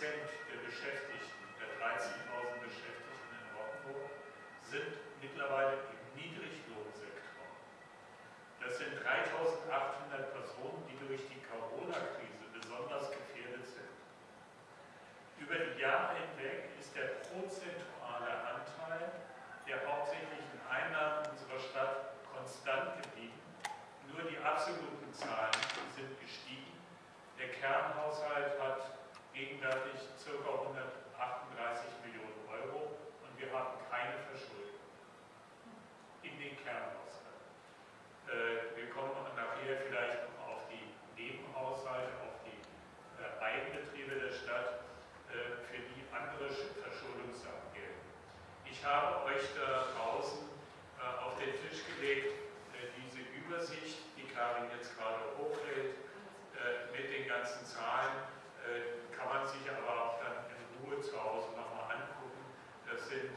der Beschäftigten, der 13.000 Beschäftigten in Rockenburg, sind mittlerweile gegenwärtig ca. 138 Millionen Euro und wir haben keine Verschuldung in den Kernhaushalt. Äh, wir kommen nachher vielleicht noch auf die Nebenhaushalte, auf die äh, Eigenbetriebe der Stadt, äh, für die andere Verschuldungssachen gelten. Ich habe euch da draußen äh, auf den Tisch gelegt, diese Übersicht, die Karin jetzt gerade hochhält, mit den ganzen Zahlen, kann man sich aber auch dann in Ruhe zu Hause nochmal angucken. Das sind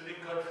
to the country.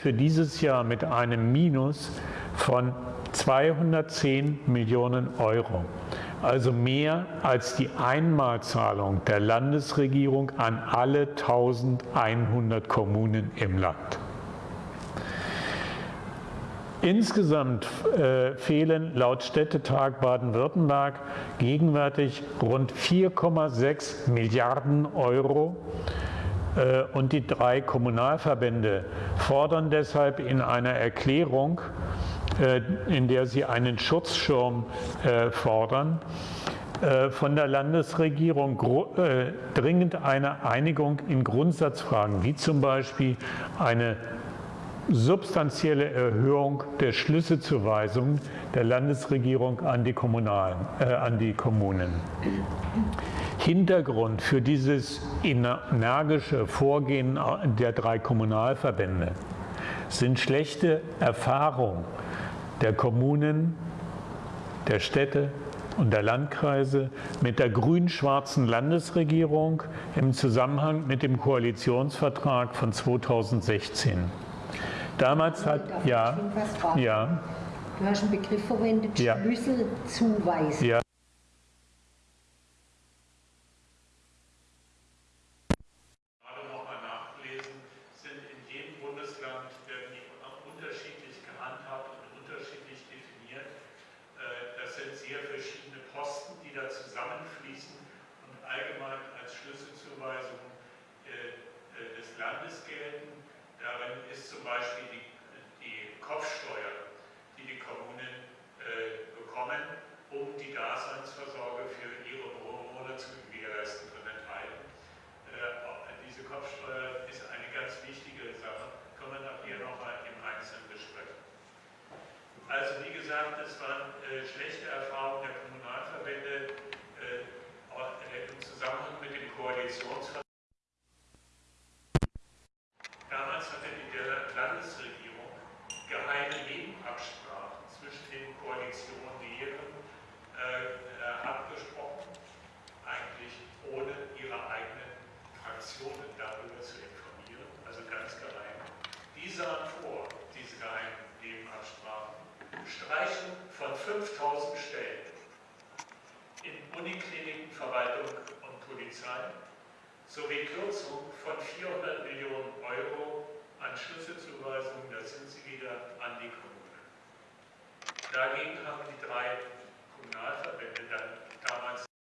Für dieses Jahr mit einem Minus von 210 Millionen Euro. Also mehr als die Einmalzahlung der Landesregierung an alle 1100 Kommunen im Land. Insgesamt äh, fehlen laut Städtetag Baden-Württemberg gegenwärtig rund 4,6 Milliarden Euro äh, und die drei Kommunalverbände fordern deshalb in einer Erklärung, äh, in der sie einen Schutzschirm äh, fordern, äh, von der Landesregierung dringend eine Einigung in Grundsatzfragen, wie zum Beispiel eine substanzielle Erhöhung der Schlüsselzuweisung der Landesregierung an die, Kommunalen, äh, an die Kommunen. Hintergrund für dieses energische Vorgehen der drei Kommunalverbände sind schlechte Erfahrungen der Kommunen, der Städte und der Landkreise mit der grün-schwarzen Landesregierung im Zusammenhang mit dem Koalitionsvertrag von 2016. Damals hat, ja, ja. Du hast einen Begriff verwendet, ja. Schlüsselzuweisung. Ja.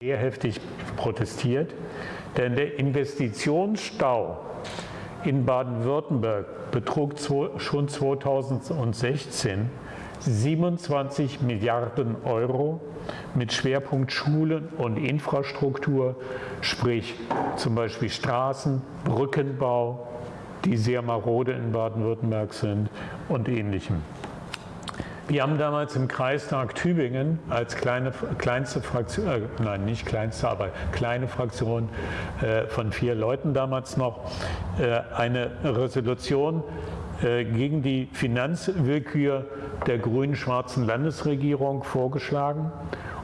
Sehr heftig protestiert, denn der Investitionsstau in Baden-Württemberg betrug schon 2016 27 Milliarden Euro mit Schwerpunkt Schulen und Infrastruktur, sprich zum Beispiel Straßen, Brückenbau, die sehr marode in Baden-Württemberg sind und ähnlichem. Wir haben damals im Kreistag Tübingen als kleine, kleinste Fraktion, äh, nein, nicht kleinste, aber kleine Fraktion äh, von vier Leuten damals noch, äh, eine Resolution äh, gegen die Finanzwillkür der grün-schwarzen Landesregierung vorgeschlagen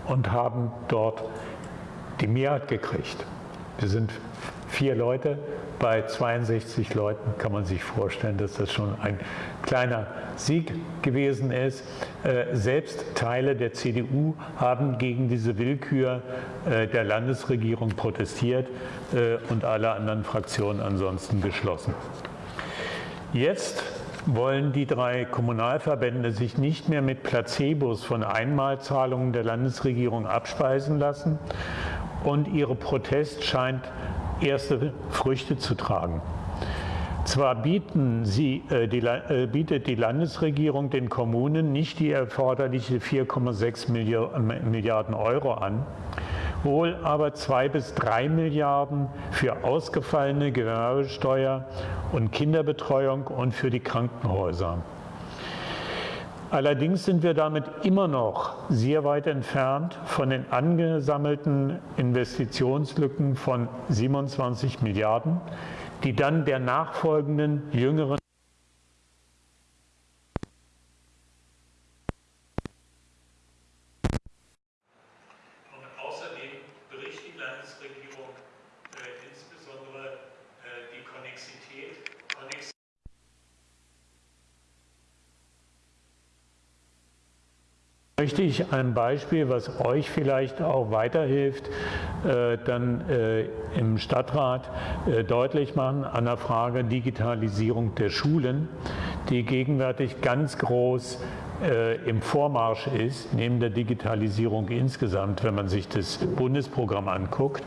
und haben dort die Mehrheit gekriegt. Wir sind vier Leute, bei 62 Leuten kann man sich vorstellen, dass das schon ein kleiner Sieg gewesen ist. Äh, selbst Teile der CDU haben gegen diese Willkür äh, der Landesregierung protestiert äh, und alle anderen Fraktionen ansonsten geschlossen. Jetzt wollen die drei Kommunalverbände sich nicht mehr mit Placebos von Einmalzahlungen der Landesregierung abspeisen lassen und ihre Protest scheint erste Früchte zu tragen. Zwar sie, äh, die, äh, bietet die Landesregierung den Kommunen nicht die erforderliche 4,6 Milliarden Euro an, wohl aber zwei bis drei Milliarden für ausgefallene Gewerbesteuer und Kinderbetreuung und für die Krankenhäuser. Allerdings sind wir damit immer noch sehr weit entfernt von den angesammelten Investitionslücken von 27 Milliarden, die dann der nachfolgenden jüngeren möchte ich ein Beispiel, was euch vielleicht auch weiterhilft, äh, dann äh, im Stadtrat äh, deutlich machen an der Frage Digitalisierung der Schulen, die gegenwärtig ganz groß im Vormarsch ist, neben der Digitalisierung insgesamt, wenn man sich das Bundesprogramm anguckt.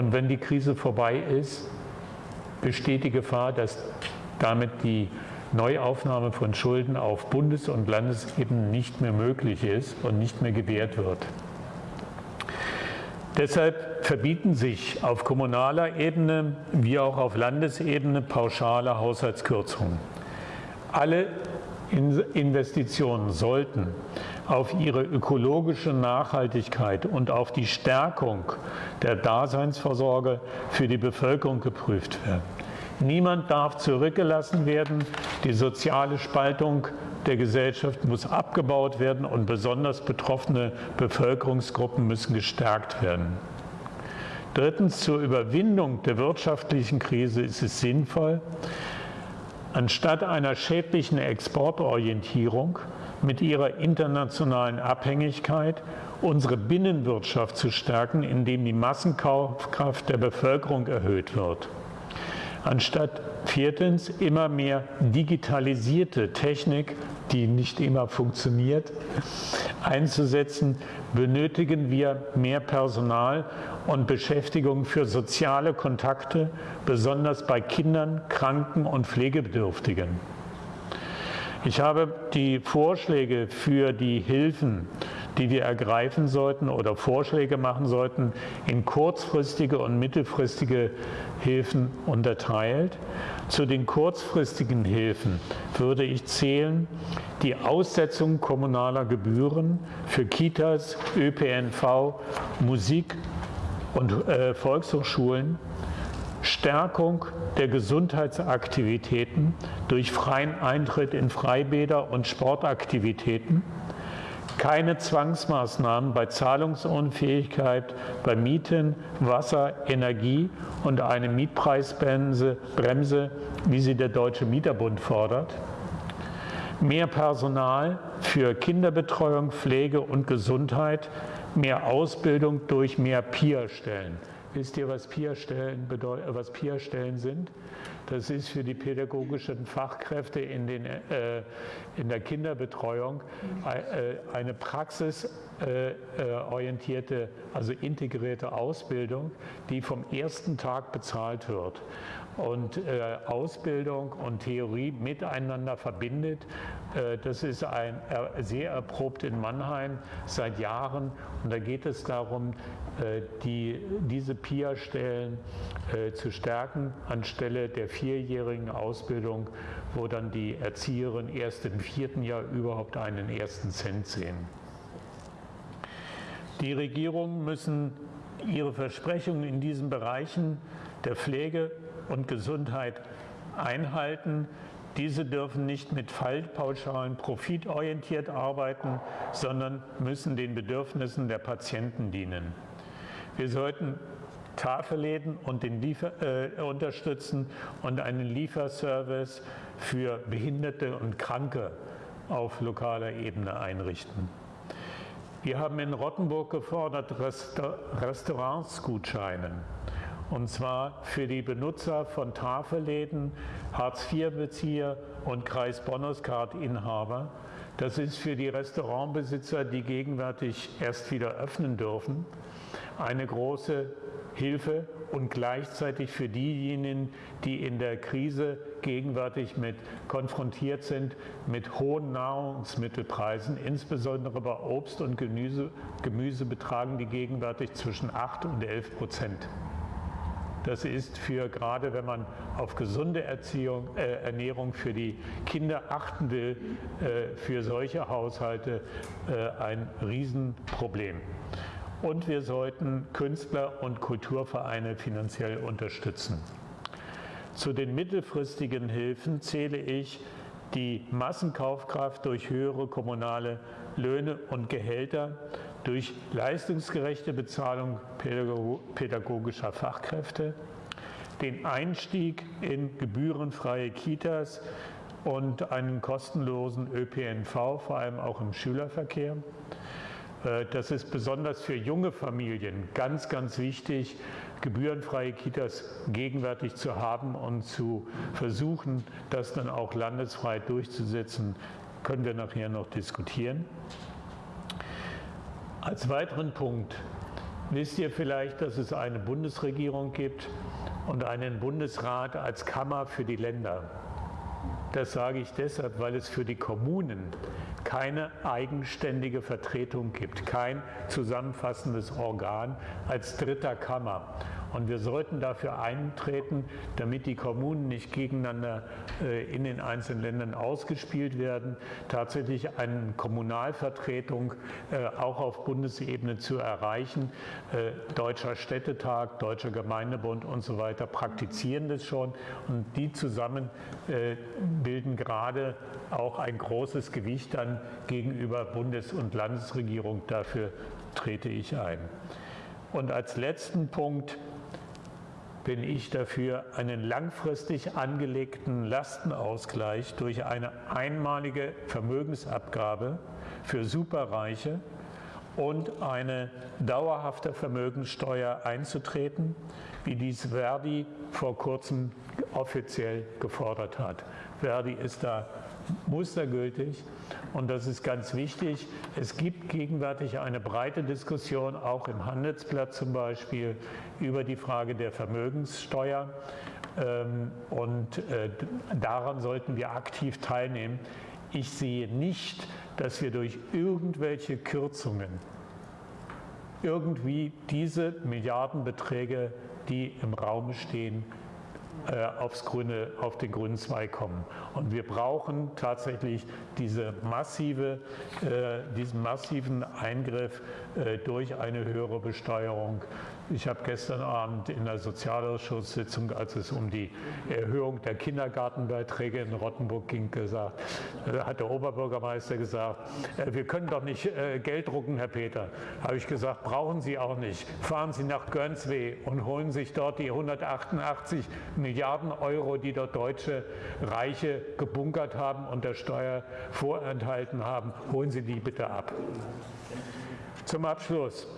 Und wenn die Krise vorbei ist, besteht die Gefahr, dass damit die Neuaufnahme von Schulden auf Bundes- und Landesebene nicht mehr möglich ist und nicht mehr gewährt wird. Deshalb verbieten sich auf kommunaler Ebene wie auch auf Landesebene pauschale Haushaltskürzungen. Alle Investitionen sollten auf ihre ökologische Nachhaltigkeit und auf die Stärkung der Daseinsvorsorge für die Bevölkerung geprüft werden. Niemand darf zurückgelassen werden. Die soziale Spaltung der Gesellschaft muss abgebaut werden und besonders betroffene Bevölkerungsgruppen müssen gestärkt werden. Drittens, zur Überwindung der wirtschaftlichen Krise ist es sinnvoll, anstatt einer schädlichen Exportorientierung mit ihrer internationalen Abhängigkeit unsere Binnenwirtschaft zu stärken, indem die Massenkaufkraft der Bevölkerung erhöht wird. Anstatt viertens immer mehr digitalisierte Technik, die nicht immer funktioniert, einzusetzen, benötigen wir mehr Personal und Beschäftigung für soziale Kontakte, besonders bei Kindern, Kranken und Pflegebedürftigen. Ich habe die Vorschläge für die Hilfen die wir ergreifen sollten oder Vorschläge machen sollten, in kurzfristige und mittelfristige Hilfen unterteilt. Zu den kurzfristigen Hilfen würde ich zählen die Aussetzung kommunaler Gebühren für Kitas, ÖPNV, Musik und äh, Volkshochschulen, Stärkung der Gesundheitsaktivitäten durch freien Eintritt in Freibäder und Sportaktivitäten, keine Zwangsmaßnahmen bei Zahlungsunfähigkeit, bei Mieten, Wasser, Energie und eine Mietpreisbremse, Bremse, wie sie der Deutsche Mieterbund fordert. Mehr Personal für Kinderbetreuung, Pflege und Gesundheit, mehr Ausbildung durch mehr PIA-Stellen. Wisst ihr, was PIA-Stellen PIA sind? Das ist für die pädagogischen Fachkräfte in, den, äh, in der Kinderbetreuung äh, eine praxisorientierte, also integrierte Ausbildung, die vom ersten Tag bezahlt wird und äh, Ausbildung und Theorie miteinander verbindet. Äh, das ist ein, äh, sehr erprobt in Mannheim seit Jahren und da geht es darum, äh, die, diese PIA-Stellen äh, zu stärken anstelle der vierjährigen Ausbildung, wo dann die Erzieherinnen erst im vierten Jahr überhaupt einen ersten Cent sehen. Die Regierungen müssen ihre Versprechungen in diesen Bereichen der Pflege und Gesundheit einhalten. Diese dürfen nicht mit Fallpauschalen profitorientiert arbeiten, sondern müssen den Bedürfnissen der Patienten dienen. Wir sollten Tafelläden und den Liefer, äh, unterstützen und einen Lieferservice für Behinderte und Kranke auf lokaler Ebene einrichten. Wir haben in Rottenburg gefordert Resta Restaurantsgutscheine. Und zwar für die Benutzer von Tafelläden, Hartz-IV-Bezieher und Kreis-Bonus-Card-Inhaber. Das ist für die Restaurantbesitzer, die gegenwärtig erst wieder öffnen dürfen, eine große Hilfe und gleichzeitig für diejenigen, die in der Krise gegenwärtig mit konfrontiert sind mit hohen Nahrungsmittelpreisen, insbesondere bei Obst und Gemüse, Gemüse betragen die gegenwärtig zwischen 8 und 11 Prozent. Das ist für gerade, wenn man auf gesunde Erziehung, äh, Ernährung für die Kinder achten will, äh, für solche Haushalte äh, ein Riesenproblem. Und wir sollten Künstler und Kulturvereine finanziell unterstützen. Zu den mittelfristigen Hilfen zähle ich die Massenkaufkraft durch höhere kommunale Löhne und Gehälter, durch leistungsgerechte Bezahlung pädagogischer Fachkräfte, den Einstieg in gebührenfreie Kitas und einen kostenlosen ÖPNV, vor allem auch im Schülerverkehr. Äh, das ist besonders für junge Familien ganz, ganz wichtig, gebührenfreie Kitas gegenwärtig zu haben und zu versuchen, das dann auch landesfrei durchzusetzen, können wir nachher noch diskutieren. Als weiteren Punkt wisst ihr vielleicht, dass es eine Bundesregierung gibt und einen Bundesrat als Kammer für die Länder. Das sage ich deshalb, weil es für die Kommunen keine eigenständige Vertretung gibt, kein zusammenfassendes Organ als dritter Kammer. Und wir sollten dafür eintreten, damit die Kommunen nicht gegeneinander äh, in den einzelnen Ländern ausgespielt werden, tatsächlich eine Kommunalvertretung äh, auch auf Bundesebene zu erreichen. Äh, Deutscher Städtetag, Deutscher Gemeindebund und so weiter praktizieren das schon und die zusammen bilden gerade auch ein großes Gewicht dann gegenüber Bundes- und Landesregierung. Dafür trete ich ein. Und als letzten Punkt bin ich dafür, einen langfristig angelegten Lastenausgleich durch eine einmalige Vermögensabgabe für Superreiche und eine dauerhafte Vermögenssteuer einzutreten, wie dies Verdi vor kurzem offiziell gefordert hat. Verdi ist da mustergültig und das ist ganz wichtig. Es gibt gegenwärtig eine breite Diskussion, auch im Handelsblatt zum Beispiel, über die Frage der Vermögenssteuer. Ähm, und äh, daran sollten wir aktiv teilnehmen. Ich sehe nicht, dass wir durch irgendwelche Kürzungen irgendwie diese Milliardenbeträge, die im Raum stehen, aufs grüne, auf den grünen Zweig kommen. Und wir brauchen tatsächlich diese massive, äh, diesen massiven Eingriff äh, durch eine höhere Besteuerung ich habe gestern Abend in der Sozialausschusssitzung, als es um die Erhöhung der Kindergartenbeiträge in Rottenburg ging, gesagt, da hat der Oberbürgermeister gesagt, äh, wir können doch nicht äh, Geld drucken, Herr Peter. Habe ich gesagt, brauchen Sie auch nicht. Fahren Sie nach Görnsweh und holen sich dort die 188 Milliarden Euro, die dort deutsche Reiche gebunkert haben und der Steuer vorenthalten haben. Holen Sie die bitte ab. Zum Abschluss.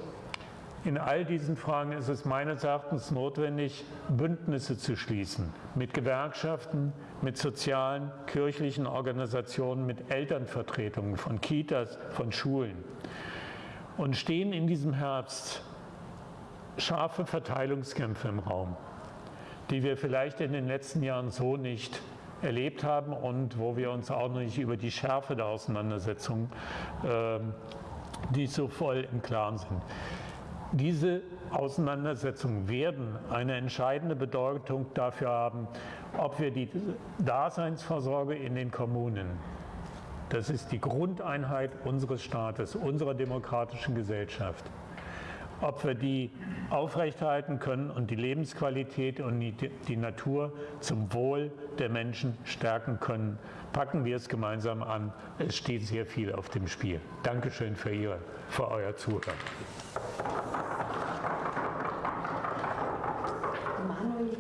In all diesen Fragen ist es meines Erachtens notwendig, Bündnisse zu schließen mit Gewerkschaften, mit sozialen, kirchlichen Organisationen, mit Elternvertretungen von Kitas, von Schulen. Und stehen in diesem Herbst scharfe Verteilungskämpfe im Raum, die wir vielleicht in den letzten Jahren so nicht erlebt haben und wo wir uns auch noch nicht über die Schärfe der Auseinandersetzung, äh, die so voll im Klaren sind. Diese Auseinandersetzungen werden eine entscheidende Bedeutung dafür haben, ob wir die Daseinsvorsorge in den Kommunen, das ist die Grundeinheit unseres Staates, unserer demokratischen Gesellschaft, ob wir die aufrechterhalten können und die Lebensqualität und die, Natur zum Wohl der Menschen stärken können. Packen wir es gemeinsam an. Es steht sehr viel auf dem Spiel. Dankeschön für, Ihre, für euer Zuhören.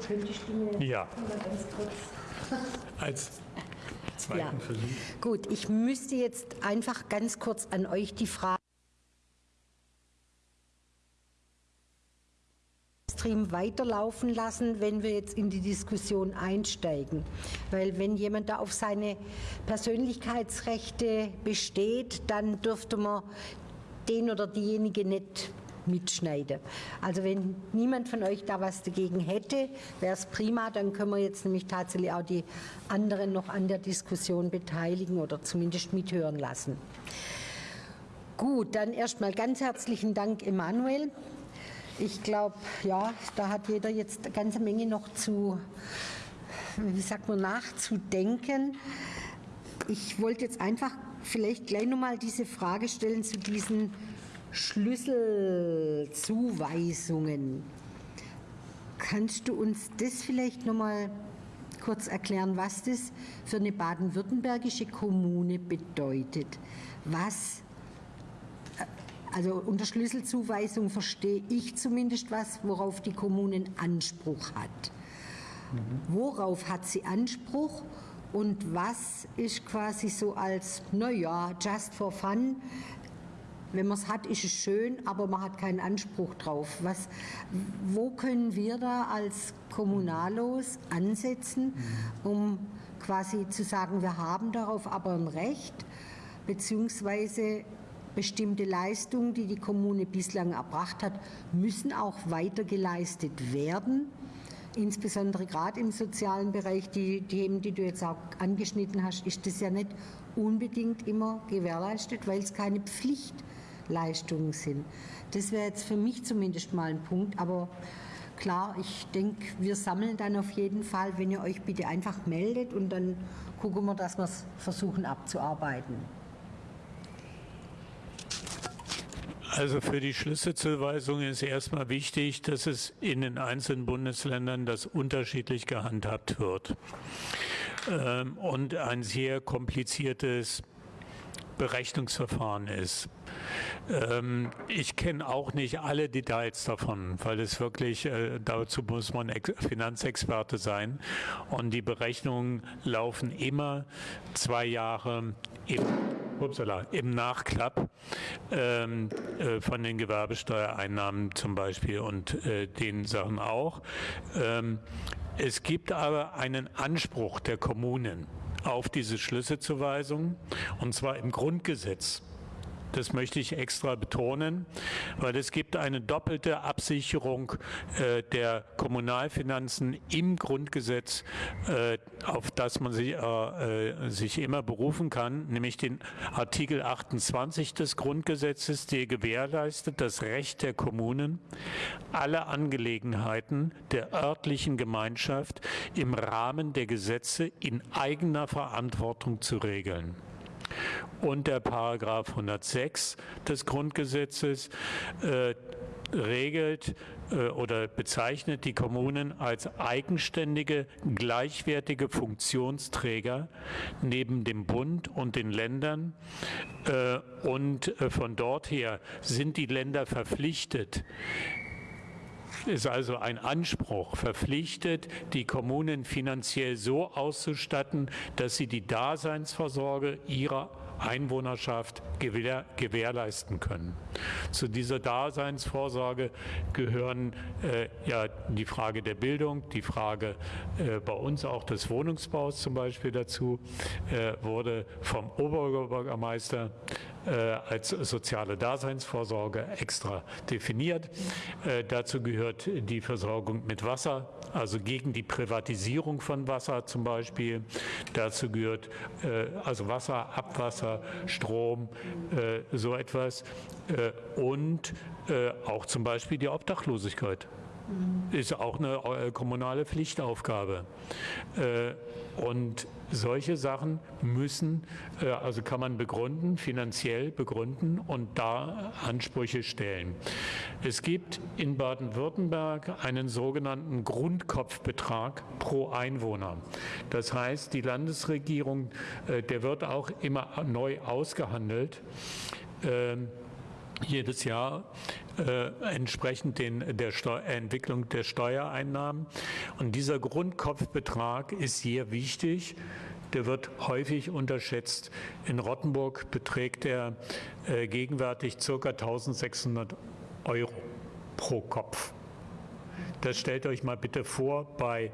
Könntest du mir ja. ganz kurz als zweiten ja. Versuch? Gut, ich müsste jetzt einfach ganz kurz an euch die Frage weiterlaufen lassen, wenn wir jetzt in die Diskussion einsteigen. Weil wenn jemand da auf seine Persönlichkeitsrechte besteht, dann dürfte man den oder diejenige nicht mitschneiden. Also wenn niemand von euch da was dagegen hätte, wäre es prima, dann können wir jetzt nämlich tatsächlich auch die anderen noch an der Diskussion beteiligen oder zumindest mithören lassen. Gut, dann erstmal ganz herzlichen Dank, Emanuel. Ich glaube, ja, da hat jeder jetzt eine ganze Menge noch zu, wie sagt man, nachzudenken. Ich wollte jetzt einfach vielleicht gleich nochmal diese Frage stellen zu diesen Schlüsselzuweisungen. Kannst du uns das vielleicht nochmal kurz erklären, was das für eine baden-württembergische Kommune bedeutet? Was, äh, also unter Schlüsselzuweisung verstehe ich zumindest was, worauf die Kommune Anspruch hat. Mhm. Worauf hat sie Anspruch und was ist quasi so als, naja, just for fun, wenn man es hat, ist es schön, aber man hat keinen Anspruch drauf. Was, wo können wir da als Kommunalos ansetzen, um quasi zu sagen, wir haben darauf aber ein Recht, beziehungsweise bestimmte Leistungen, die die Kommune bislang erbracht hat, müssen auch weiter geleistet werden. insbesondere gerade im sozialen Bereich, die Themen, die du jetzt auch angeschnitten hast, ist das ja nicht unbedingt immer gewährleistet, weil es keine Pflichtleistungen sind. Das wäre jetzt für mich zumindest mal ein Punkt, aber klar, ich denke, wir sammeln dann auf jeden Fall, wenn ihr euch bitte einfach meldet und dann gucken wir, dass wir es versuchen abzuarbeiten. Also für die Schlüsselzuweisung ist erstmal wichtig, dass es in den einzelnen Bundesländern das unterschiedlich gehandhabt wird ähm, und ein sehr kompliziertes Berechnungsverfahren ist. Ähm, ich kenne auch nicht alle Details davon, weil es wirklich, äh, dazu muss man Finanzexperte sein. Und die Berechnungen laufen immer zwei Jahre im, upsala, im Nachklapp ähm, äh, von den Gewerbesteuereinnahmen zum Beispiel und äh, den Sachen auch. Ähm, es gibt aber einen Anspruch der Kommunen auf diese Schlüsselzuweisung, und zwar im Grundgesetz. Das möchte ich extra betonen, weil es gibt eine doppelte Absicherung äh, der Kommunalfinanzen im Grundgesetz, äh, auf das man sich, äh, äh sich immer berufen kann, nämlich den Artikel 28 des Grundgesetzes, der gewährleistet das Recht der Kommunen, alle Angelegenheiten der örtlichen Gemeinschaft im Rahmen der Gesetze in eigener Verantwortung zu regeln und der Paragraph 106 des Grundgesetzes äh, regelt äh, oder bezeichnet die Kommunen als eigenständige, gleichwertige Funktionsträger neben dem Bund und den Ländern. Äh, und äh, von dort her sind die Länder verpflichtet, ist also ein Anspruch verpflichtet, die Kommunen finanziell so auszustatten, dass sie die Daseinsvorsorge ihrer Einwohnerschaft gewähr, gewährleisten können. Zu dieser Daseinsvorsorge gehören äh, ja die Frage der Bildung, die Frage äh, bei uns auch des Wohnungsbaus zum Beispiel dazu, äh, wurde vom Oberbürgermeister äh, als soziale Daseinsvorsorge extra definiert. Äh, dazu gehört die Versorgung mit Wasser, also gegen die Privatisierung von Wasser zum Beispiel. Dazu gehört äh, also Wasser, Abwasser, Strom, so etwas und auch zum Beispiel die Obdachlosigkeit ist auch eine kommunale Pflichtaufgabe. Und solche Sachen müssen, äh, also kann man begründen, finanziell begründen und da Ansprüche stellen. Es gibt in Baden-Württemberg einen sogenannten Grundkopfbetrag pro Einwohner. Das heißt, die Landesregierung, äh, der wird auch immer neu ausgehandelt ähm, jedes Jahr äh, entsprechend den, der Steu Entwicklung der Steuereinnahmen. Und dieser Grundkopfbetrag ist sehr wichtig. Der wird häufig unterschätzt. In Rottenburg beträgt er äh, gegenwärtig ca. 1600 Euro pro Kopf. Das stellt euch mal bitte vor bei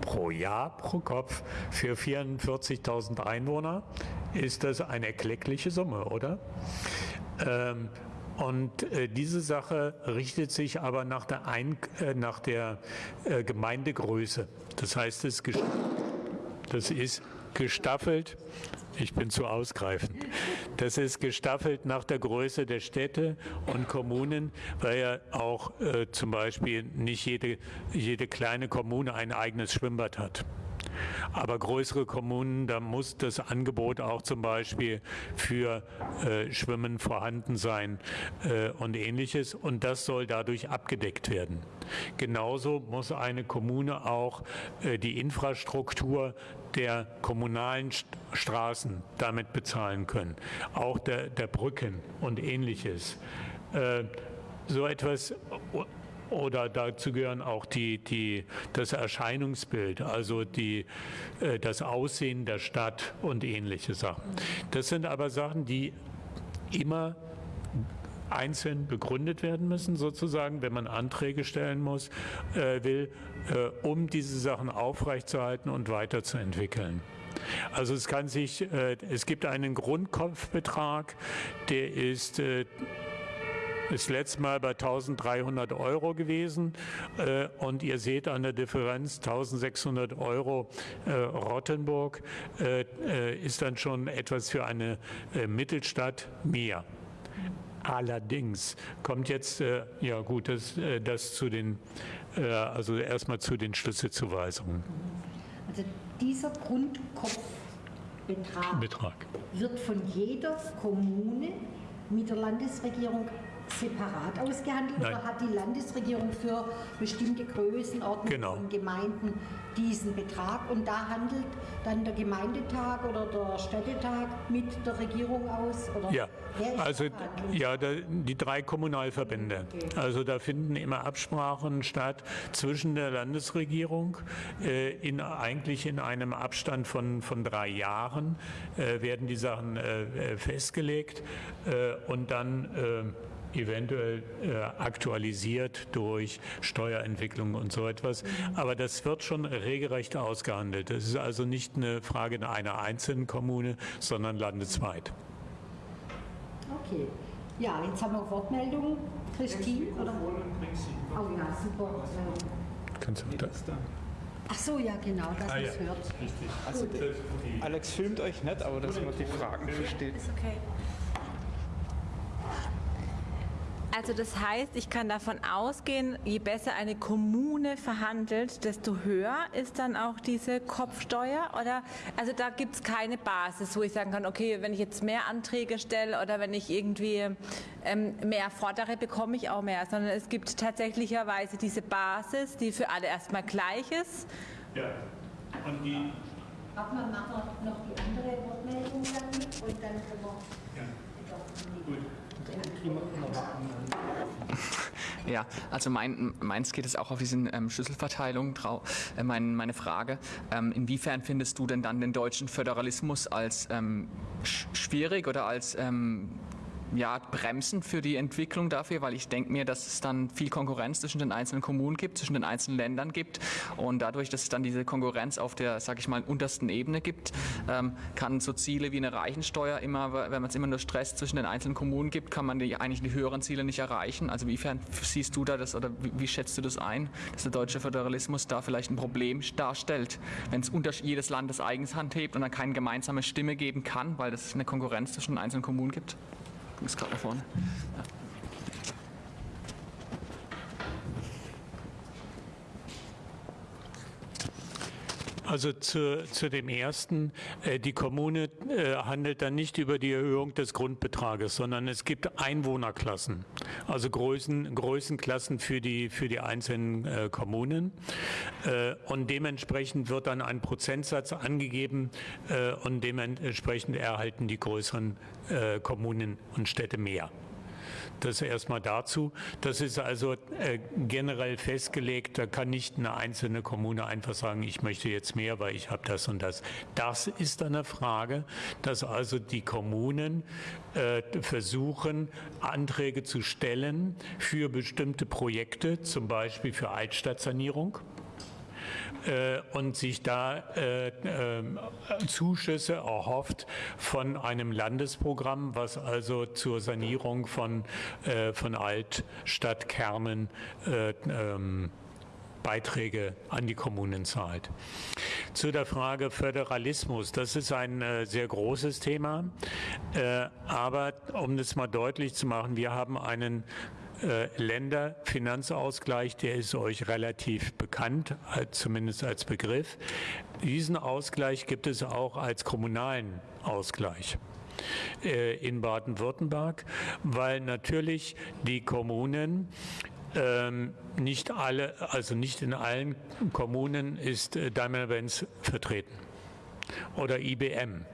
pro Jahr pro Kopf für 44.000 Einwohner ist das eine erkleckliche Summe, oder? Ähm, und äh, diese Sache richtet sich aber nach der, Ein äh, nach der äh, Gemeindegröße. Das heißt, es das ist gestaffelt. Ich bin zu ausgreifend. Das ist gestaffelt nach der Größe der Städte und Kommunen, weil ja auch äh, zum Beispiel nicht jede, jede kleine Kommune ein eigenes Schwimmbad hat. Aber größere Kommunen, da muss das Angebot auch zum Beispiel für äh, Schwimmen vorhanden sein äh, und ähnliches. Und das soll dadurch abgedeckt werden. Genauso muss eine Kommune auch äh, die Infrastruktur der kommunalen Straßen damit bezahlen können, auch der, der Brücken und ähnliches. Äh, so etwas oder dazu gehören auch die, die, das Erscheinungsbild, also die, äh, das Aussehen der Stadt und ähnliche Sachen. Das sind aber Sachen, die immer einzeln begründet werden müssen, sozusagen, wenn man Anträge stellen muss, äh, will, äh, um diese Sachen aufrechtzuerhalten und weiterzuentwickeln. Also es kann sich, äh, es gibt einen Grundkopfbetrag, der ist äh, ist letztes Mal bei 1300 Euro gewesen äh, und ihr seht an der Differenz 1600 Euro äh, Rottenburg äh, äh, ist dann schon etwas für eine äh, Mittelstadt mehr. Allerdings kommt jetzt, äh, ja gut, das, das zu den, also erstmal zu den Schlüsselzuweisungen. Also dieser Grundkopfbetrag Betrag. wird von jeder Kommune mit der Landesregierung separat ausgehandelt Nein. oder hat die Landesregierung für bestimmte Größenordnungen genau. von Gemeinden diesen Betrag und da handelt dann der Gemeindetag oder der Städtetag mit der Regierung aus? Oder ja, also ja, da, die drei Kommunalverbände. Okay. Also da finden immer Absprachen statt zwischen der Landesregierung äh, in, eigentlich in einem Abstand von, von drei Jahren äh, werden die Sachen äh, äh festgelegt äh, und dann äh, eventuell äh, aktualisiert durch Steuerentwicklung und so etwas. Aber das wird schon regelrecht ausgehandelt. Das ist also nicht eine Frage einer einzelnen Kommune, sondern landesweit. Okay. Ja, jetzt haben wir Wortmeldungen. Christine? Oder? Oh ja, super. Kannst du das da? Ach so, ja, genau, dass ah, man es ja. hört. Richtig. Also, Alex filmt euch nicht, aber dass man die Fragen versteht. Ist okay. Also das heißt, ich kann davon ausgehen, je besser eine Kommune verhandelt, desto höher ist dann auch diese Kopfsteuer? Oder also da gibt es keine Basis, wo ich sagen kann, okay, wenn ich jetzt mehr Anträge stelle oder wenn ich irgendwie ähm, mehr fordere, bekomme ich auch mehr, sondern es gibt tatsächlicherweise diese Basis, die für alle erstmal gleich ist. Ja. Und die Warten wir machen noch die andere Wortmeldung dann und dann können wir. Ja. Gut. Ja, also mein, meins geht es auch auf diesen ähm, Schlüsselverteilung drauf. Äh, mein, meine Frage, ähm, inwiefern findest du denn dann den deutschen Föderalismus als ähm, schwierig oder als ähm, ja, bremsen für die Entwicklung dafür, weil ich denke mir, dass es dann viel Konkurrenz zwischen den einzelnen Kommunen gibt, zwischen den einzelnen Ländern gibt und dadurch, dass es dann diese Konkurrenz auf der, sage ich mal, untersten Ebene gibt, ähm, kann so Ziele wie eine Reichensteuer immer, wenn man es immer nur Stress zwischen den einzelnen Kommunen gibt, kann man die, eigentlich die höheren Ziele nicht erreichen. Also inwiefern siehst du da das oder wie, wie schätzt du das ein, dass der deutsche Föderalismus da vielleicht ein Problem darstellt, wenn es jedes Land das eigens handhebt und dann keine gemeinsame Stimme geben kann, weil es eine Konkurrenz zwischen den einzelnen Kommunen gibt? Du bist gerade da Also zu, zu dem ersten, äh, die Kommune äh, handelt dann nicht über die Erhöhung des Grundbetrages, sondern es gibt Einwohnerklassen, also Größen, Größenklassen für die, für die einzelnen äh, Kommunen. Und dementsprechend wird dann ein Prozentsatz angegeben und dementsprechend erhalten die größeren Kommunen und Städte mehr. Das erstmal dazu. Das ist also äh, generell festgelegt. Da kann nicht eine einzelne Kommune einfach sagen, ich möchte jetzt mehr, weil ich habe das und das. Das ist eine Frage, dass also die Kommunen äh, versuchen, Anträge zu stellen für bestimmte Projekte, zum Beispiel für Altstadtsanierung äh, und sich da äh, äh, Zuschüsse erhofft von einem Landesprogramm, was also zur Sanierung von, äh, von Altstadtkernen äh, ähm, Beiträge an die Kommunen zahlt. Zu der Frage Föderalismus, das ist ein äh, sehr großes Thema, äh, aber um das mal deutlich zu machen, wir haben einen äh, Länderfinanzausgleich, der ist euch relativ bekannt, zumindest als Begriff. Diesen Ausgleich gibt es auch als kommunalen Ausgleich äh, in Baden-Württemberg, weil natürlich die Kommunen ähm, nicht alle, also nicht in allen Kommunen ist äh, Daimler-Benz vertreten oder IBM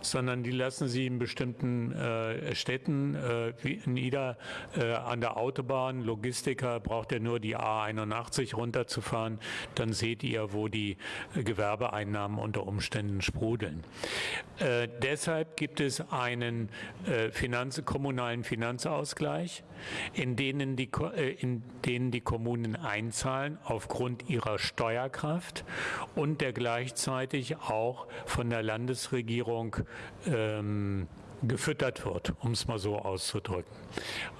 sondern die lassen sie in bestimmten äh, Städten, äh, wie nieder äh, an der Autobahn. Logistiker braucht ja nur die A81 runterzufahren, dann seht ihr, wo die äh, Gewerbeeinnahmen unter Umständen sprudeln. Äh, deshalb gibt es einen äh, Finanz kommunalen Finanzausgleich, in denen, die, in denen die Kommunen einzahlen aufgrund ihrer Steuerkraft und der gleichzeitig auch von der Landesregierung ähm, gefüttert wird, um es mal so auszudrücken.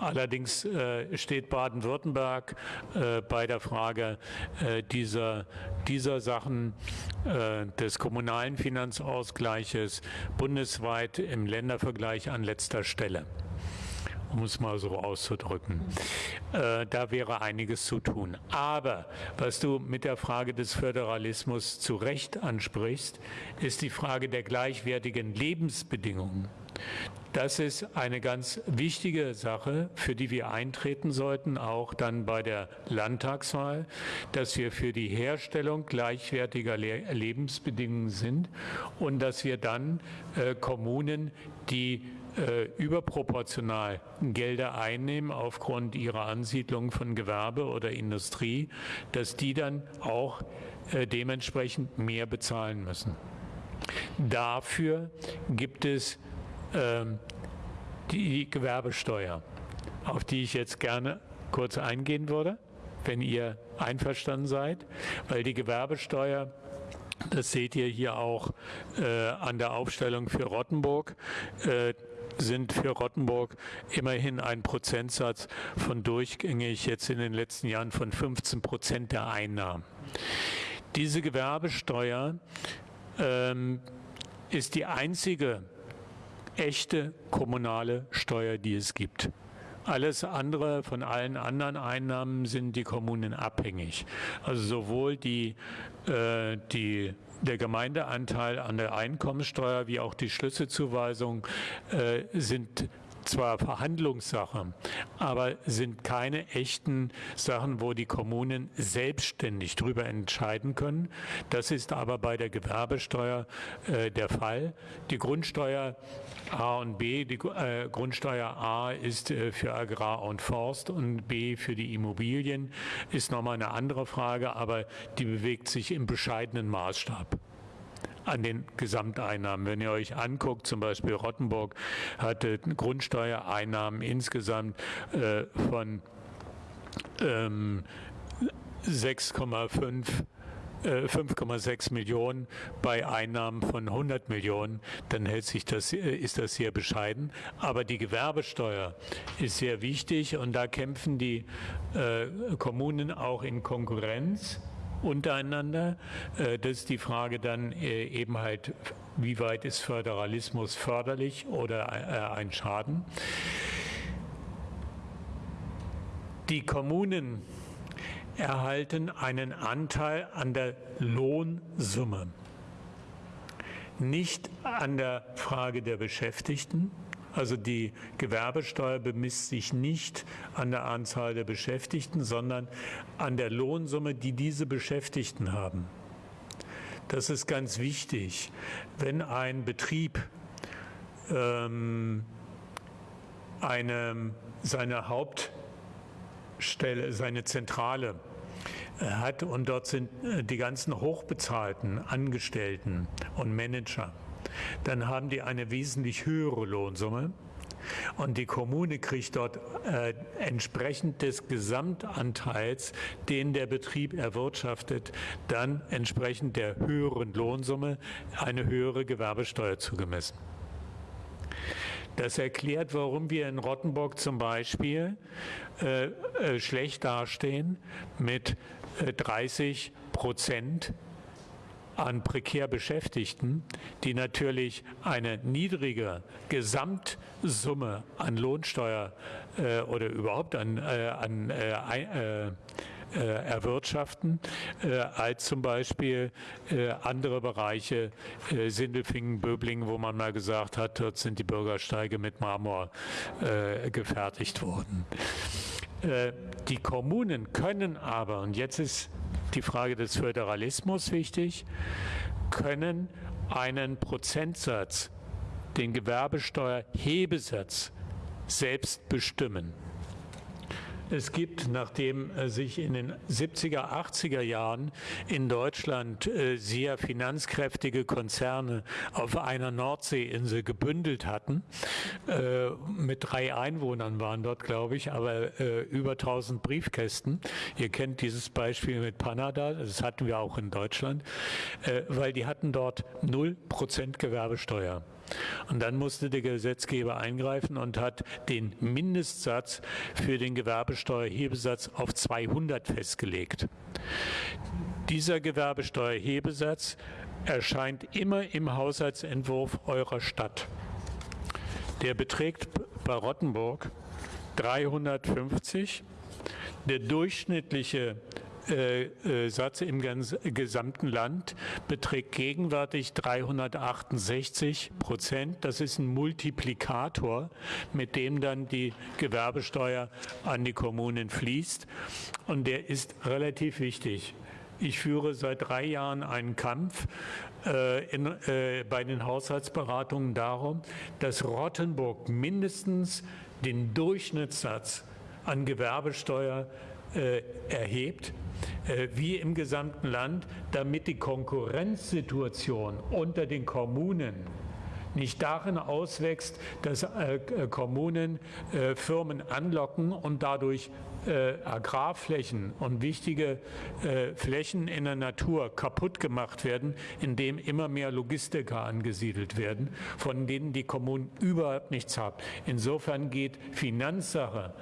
Allerdings äh, steht Baden-Württemberg äh, bei der Frage äh, dieser, dieser Sachen äh, des kommunalen Finanzausgleiches bundesweit im Ländervergleich an letzter Stelle um es mal so auszudrücken. Äh, da wäre einiges zu tun. Aber was du mit der Frage des Föderalismus zu Recht ansprichst, ist die Frage der gleichwertigen Lebensbedingungen. Das ist eine ganz wichtige Sache, für die wir eintreten sollten, auch dann bei der Landtagswahl, dass wir für die Herstellung gleichwertiger Le Lebensbedingungen sind und dass wir dann äh, Kommunen, die äh, überproportional Gelder einnehmen aufgrund ihrer Ansiedlung von Gewerbe oder Industrie, dass die dann auch äh, dementsprechend mehr bezahlen müssen. Dafür gibt es ähm, die Gewerbesteuer, auf die ich jetzt gerne kurz eingehen würde, wenn ihr einverstanden seid, weil die Gewerbesteuer das seht ihr hier auch äh, an der Aufstellung für Rottenburg. Äh, sind für Rottenburg immerhin ein Prozentsatz von durchgängig jetzt in den letzten Jahren von 15 Prozent der Einnahmen. Diese Gewerbesteuer ähm, ist die einzige echte kommunale Steuer, die es gibt. Alles andere von allen anderen Einnahmen sind die Kommunen abhängig. Also sowohl die, die der Gemeindeanteil an der Einkommenssteuer wie auch die Schlüsselzuweisung äh, sind zwar Verhandlungssache, aber sind keine echten Sachen, wo die Kommunen selbstständig darüber entscheiden können. Das ist aber bei der Gewerbesteuer äh, der Fall. Die Grundsteuer A und B, die äh, Grundsteuer A ist äh, für Agrar und Forst und B für die Immobilien, ist nochmal eine andere Frage, aber die bewegt sich im bescheidenen Maßstab an den Gesamteinnahmen. Wenn ihr euch anguckt, zum Beispiel Rottenburg hatte Grundsteuereinnahmen insgesamt äh, von ähm, 6,5 5,6 äh, Millionen bei Einnahmen von 100 Millionen, dann hält sich das, äh, ist das sehr bescheiden. Aber die Gewerbesteuer ist sehr wichtig und da kämpfen die äh, Kommunen auch in Konkurrenz untereinander. Äh, das ist die Frage dann äh, eben halt, wie weit ist Föderalismus förderlich oder äh, ein Schaden. Die Kommunen erhalten einen Anteil an der Lohnsumme, nicht an der Frage der Beschäftigten, also die Gewerbesteuer bemisst sich nicht an der Anzahl der Beschäftigten, sondern an der Lohnsumme, die diese Beschäftigten haben. Das ist ganz wichtig. Wenn ein Betrieb ähm, eine, seine Hauptstelle, seine Zentrale äh, hat und dort sind äh, die ganzen hochbezahlten Angestellten und Manager, dann haben die eine wesentlich höhere Lohnsumme. Und die Kommune kriegt dort äh, entsprechend des Gesamtanteils, den der Betrieb erwirtschaftet, dann entsprechend der höheren Lohnsumme eine höhere Gewerbesteuer zugemessen. Das erklärt, warum wir in Rottenburg zum Beispiel äh, äh, schlecht dastehen mit 30 äh, Prozent an prekär Beschäftigten, die natürlich eine niedrige Gesamtsumme an Lohnsteuer äh, oder überhaupt an, äh, an äh, äh, äh erwirtschaften, äh, als zum Beispiel andere Bereiche, Sindelfingen, Böblingen, wo man mal gesagt hat, dort sind die Bürgersteige mit Marmor gefertigt worden. Die Kommunen können aber, und jetzt ist die Frage des Föderalismus wichtig, können einen Prozentsatz, den Gewerbesteuerhebesatz, selbst bestimmen. Es gibt, nachdem äh, sich in den 70er, 80er Jahren in Deutschland äh, sehr finanzkräftige Konzerne auf einer Nordseeinsel gebündelt hatten, äh, mit drei Einwohnern waren dort, glaube ich, aber über 1000 Briefkästen. Ihr kennt dieses Beispiel mit Panada, das hatten wir auch in Deutschland, weil die hatten dort 0% Gewerbesteuer. Und dann musste der Gesetzgeber eingreifen und hat den Mindestsatz für den Gewerbesteuerhebesatz auf 200 festgelegt. Dieser Gewerbesteuerhebesatz erscheint immer im Haushaltsentwurf eurer Stadt. Der beträgt bei Rottenburg 350. Der durchschnittliche Satz im gesamten Land beträgt gegenwärtig 368 Prozent. Das ist ein Multiplikator, mit dem dann die Gewerbesteuer an die Kommunen fließt. Und der ist relativ wichtig. Ich führe seit drei Jahren einen Kampf äh, in, äh, bei den Haushaltsberatungen darum, dass Rottenburg mindestens den Durchschnittssatz an Gewerbesteuer äh, erhebt, äh, wie im gesamten Land, damit die Konkurrenzsituation unter den Kommunen nicht darin auswächst, dass äh, Kommunen Firmen anlocken und dadurch Agrarflächen und wichtige Flächen in der Natur kaputt gemacht werden, indem immer mehr Logistiker angesiedelt werden, von denen die Kommunen überhaupt nichts haben. Insofern geht Finanzsache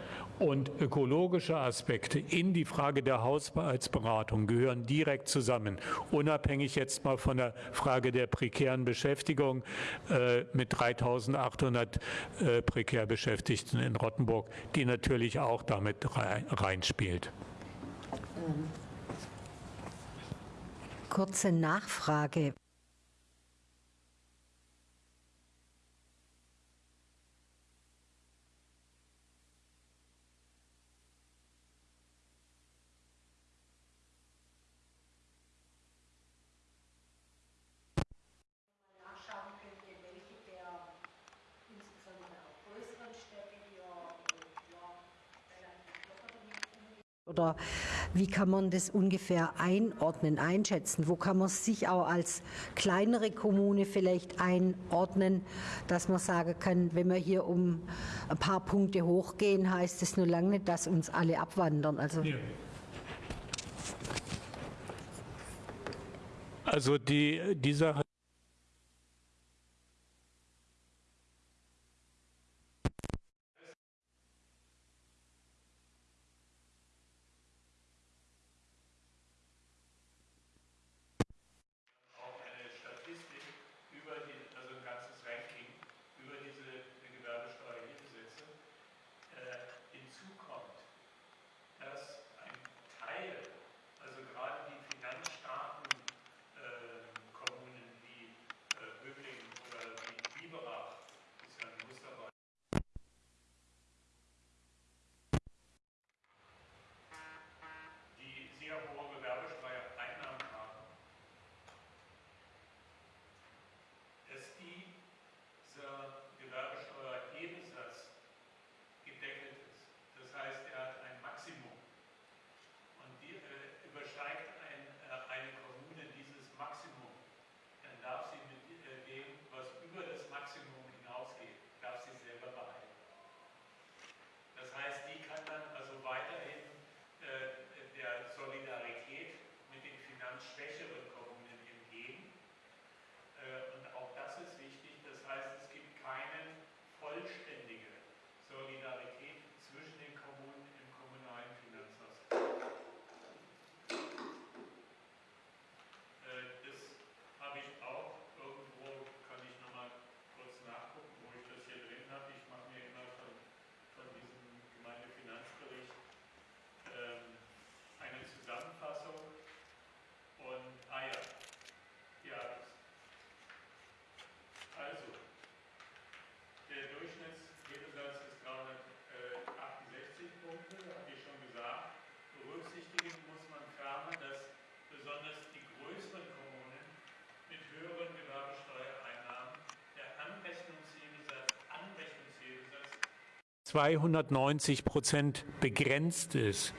und ökologische Aspekte in die Frage der Haushaltsberatung gehören direkt zusammen, unabhängig jetzt mal von der Frage der prekären Beschäftigung äh, mit 3.800 äh, prekär Beschäftigten in Rottenburg, die natürlich auch damit reinspielt. Kurze Nachfrage. Oder wie kann man das ungefähr einordnen, einschätzen? Wo kann man sich auch als kleinere Kommune vielleicht einordnen, dass man sagen kann, wenn wir hier um ein paar Punkte hochgehen, heißt es nur lange nicht, dass uns alle abwandern. Also ja. Also die, die Sache – 290 Prozent begrenzt ist.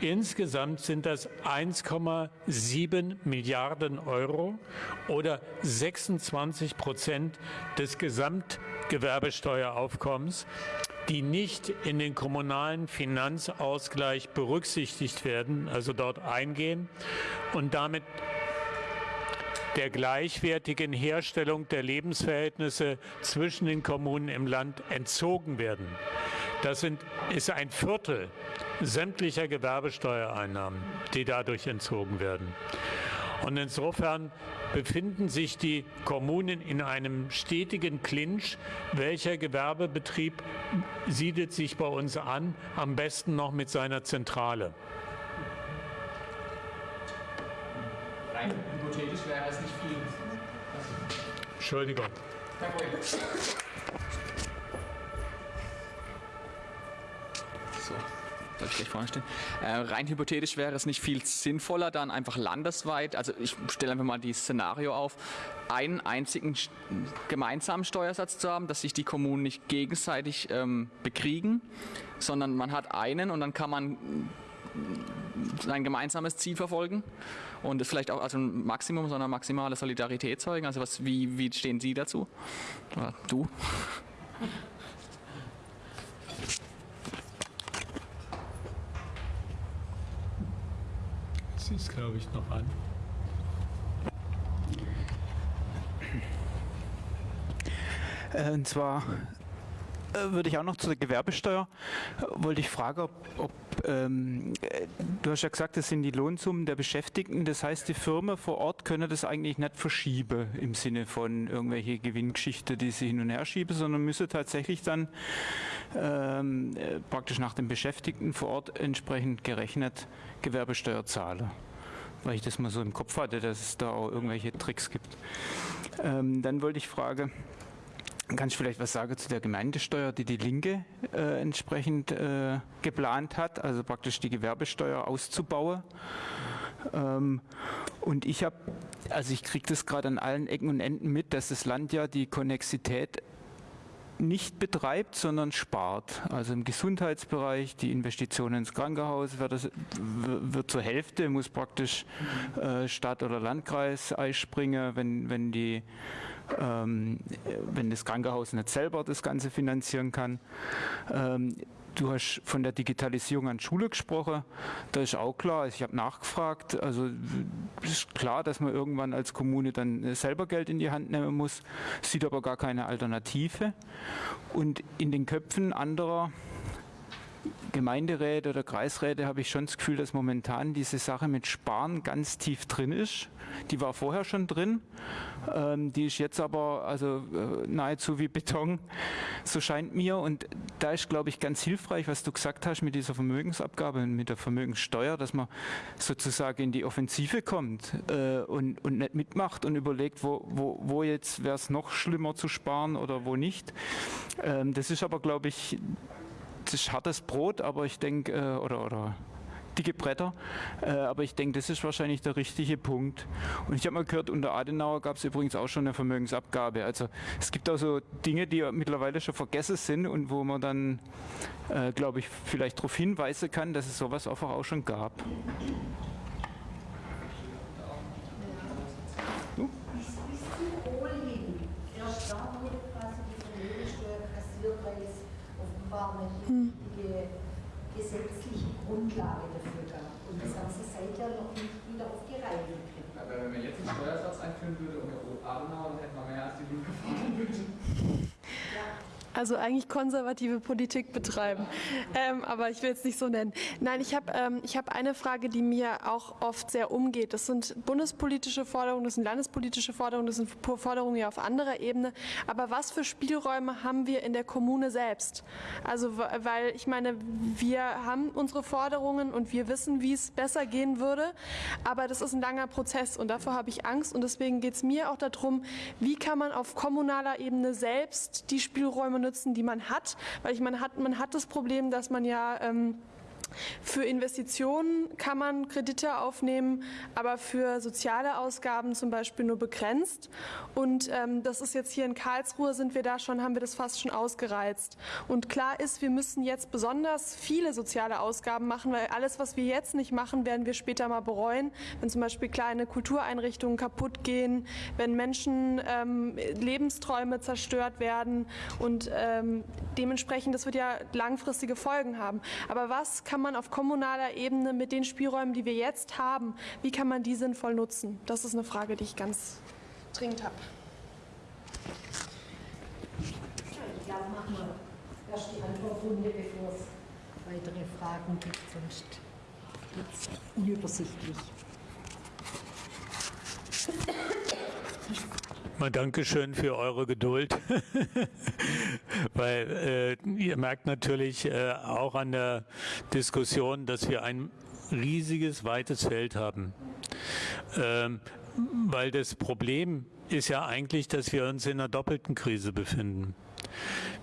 Insgesamt sind das 1,7 Milliarden Euro oder 26 Prozent des Gesamtgewerbesteueraufkommens, die nicht in den kommunalen Finanzausgleich berücksichtigt werden, also dort eingehen und damit der gleichwertigen Herstellung der Lebensverhältnisse zwischen den Kommunen im Land entzogen werden. Das sind, ist ein Viertel sämtlicher Gewerbesteuereinnahmen, die dadurch entzogen werden. Und insofern befinden sich die Kommunen in einem stetigen Clinch. Welcher Gewerbebetrieb siedelt sich bei uns an? Am besten noch mit seiner Zentrale. Rein hypothetisch wäre es nicht viel. Entschuldigung. Kein Problem. Soll ich gleich vorne stehen? Äh, rein hypothetisch wäre es nicht viel sinnvoller, dann einfach landesweit, also ich stelle einfach mal dieses Szenario auf, einen einzigen gemeinsamen Steuersatz zu haben, dass sich die Kommunen nicht gegenseitig ähm, bekriegen, sondern man hat einen und dann kann man sein gemeinsames Ziel verfolgen und es vielleicht auch also ein Maximum, sondern maximale Solidarität zeugen. Also was, wie, wie stehen Sie dazu? Oder du? Sie ist, glaube ich, noch an. Äh, Und zwar äh, würde ich auch noch zu der Gewerbesteuer, wollte ich fragen, ob, ob ähm, äh, du hast ja gesagt, das sind die Lohnsummen der Beschäftigten, das heißt, die Firmen vor Ort können das eigentlich nicht verschieben im Sinne von irgendwelche Gewinngeschichte, die sie hin und her schieben, sondern müssen tatsächlich dann ähm, äh, praktisch nach den Beschäftigten vor Ort entsprechend gerechnet Gewerbesteuer zahlen. Weil ich das mal so im Kopf hatte, dass es da auch irgendwelche Tricks gibt. Ähm, dann wollte ich fragen, Kannst du vielleicht was sagen zu der Gemeindesteuer, die die Linke äh, entsprechend äh, geplant hat, also praktisch die Gewerbesteuer auszubauen? Ähm, und ich habe, also ich kriege das gerade an allen Ecken und Enden mit, dass das Land ja die Konnexität nicht betreibt, sondern spart. Also im Gesundheitsbereich, die Investitionen ins Krankenhaus wird, das, wird zur Hälfte, muss praktisch äh, Stadt oder Landkreis einspringen, wenn, wenn, die, ähm, wenn das Krankenhaus nicht selber das Ganze finanzieren kann. Ähm, Du hast von der Digitalisierung an Schule gesprochen. Da ist auch klar, ich habe nachgefragt. Also ist klar, dass man irgendwann als Kommune dann selber Geld in die Hand nehmen muss, sieht aber gar keine Alternative. Und in den Köpfen anderer Gemeinderäte oder Kreisräte habe ich schon das Gefühl, dass momentan diese Sache mit Sparen ganz tief drin ist. Die war vorher schon drin, ähm, die ist jetzt aber also äh, nahezu wie Beton, so scheint mir. Und da ist, glaube ich, ganz hilfreich, was du gesagt hast mit dieser Vermögensabgabe und mit der Vermögenssteuer, dass man sozusagen in die Offensive kommt äh, und, und nicht mitmacht und überlegt, wo, wo, wo jetzt wäre es noch schlimmer zu sparen oder wo nicht. Ähm, das ist aber, glaube ich, das ist hartes Brot, aber ich denke, äh, oder, oder dicke Bretter, äh, aber ich denke, das ist wahrscheinlich der richtige Punkt. Und ich habe mal gehört, unter Adenauer gab es übrigens auch schon eine Vermögensabgabe. Also es gibt auch so Dinge, die mittlerweile schon vergessen sind und wo man dann, äh, glaube ich, vielleicht darauf hinweisen kann, dass es sowas einfach auch schon gab. fondamentale Also eigentlich konservative Politik betreiben, ähm, aber ich will es nicht so nennen. Nein, ich habe ähm, hab eine Frage, die mir auch oft sehr umgeht. Das sind bundespolitische Forderungen, das sind landespolitische Forderungen, das sind Forderungen ja auf anderer Ebene. Aber was für Spielräume haben wir in der Kommune selbst? Also weil ich meine, wir haben unsere Forderungen und wir wissen, wie es besser gehen würde, aber das ist ein langer Prozess und davor habe ich Angst und deswegen geht es mir auch darum, wie kann man auf kommunaler Ebene selbst die Spielräume nutzen, die man hat, weil ich meine, hat, man hat das Problem, dass man ja ähm, für Investitionen kann man Kredite aufnehmen, aber für soziale Ausgaben zum Beispiel nur begrenzt. Und ähm, das ist jetzt hier in Karlsruhe sind wir da schon, haben wir das fast schon ausgereizt. Und klar ist, wir müssen jetzt besonders viele soziale Ausgaben machen, weil alles, was wir jetzt nicht machen, werden wir später mal bereuen. Wenn zum Beispiel kleine Kultureinrichtungen kaputt gehen, wenn Menschen ähm, Lebensträume zerstört werden und ähm, dementsprechend, das wird ja langfristige Folgen haben. Aber was kann man auf kommunaler Ebene mit den Spielräumen, die wir jetzt haben, wie kann man die sinnvoll nutzen? Das ist eine Frage, die ich ganz dringend habe. Glaube, machen wir erst die Antwortrunde, bevor es weitere Fragen gibt, sonst wird es unübersichtlich. Mal Dankeschön für eure Geduld, weil äh, ihr merkt natürlich äh, auch an der Diskussion, dass wir ein riesiges, weites Feld haben. Ähm, weil das Problem ist ja eigentlich, dass wir uns in einer doppelten Krise befinden.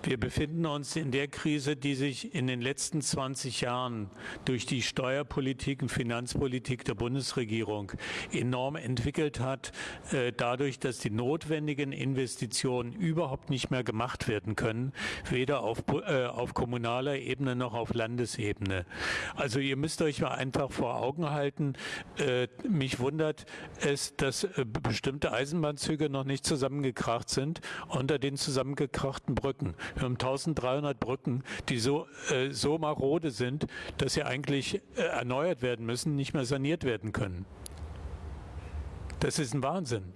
Wir befinden uns in der Krise, die sich in den letzten 20 Jahren durch die Steuerpolitik und Finanzpolitik der Bundesregierung enorm entwickelt hat, äh, dadurch, dass die notwendigen Investitionen überhaupt nicht mehr gemacht werden können, weder auf, äh, auf kommunaler Ebene noch auf Landesebene. Also ihr müsst euch mal einfach vor Augen halten, äh, mich wundert es, dass bestimmte Eisenbahnzüge noch nicht zusammengekracht sind unter den zusammengekrachten Brücken. Wir haben 1300 Brücken, die so, äh, so marode sind, dass sie eigentlich äh, erneuert werden müssen, nicht mehr saniert werden können. Das ist ein Wahnsinn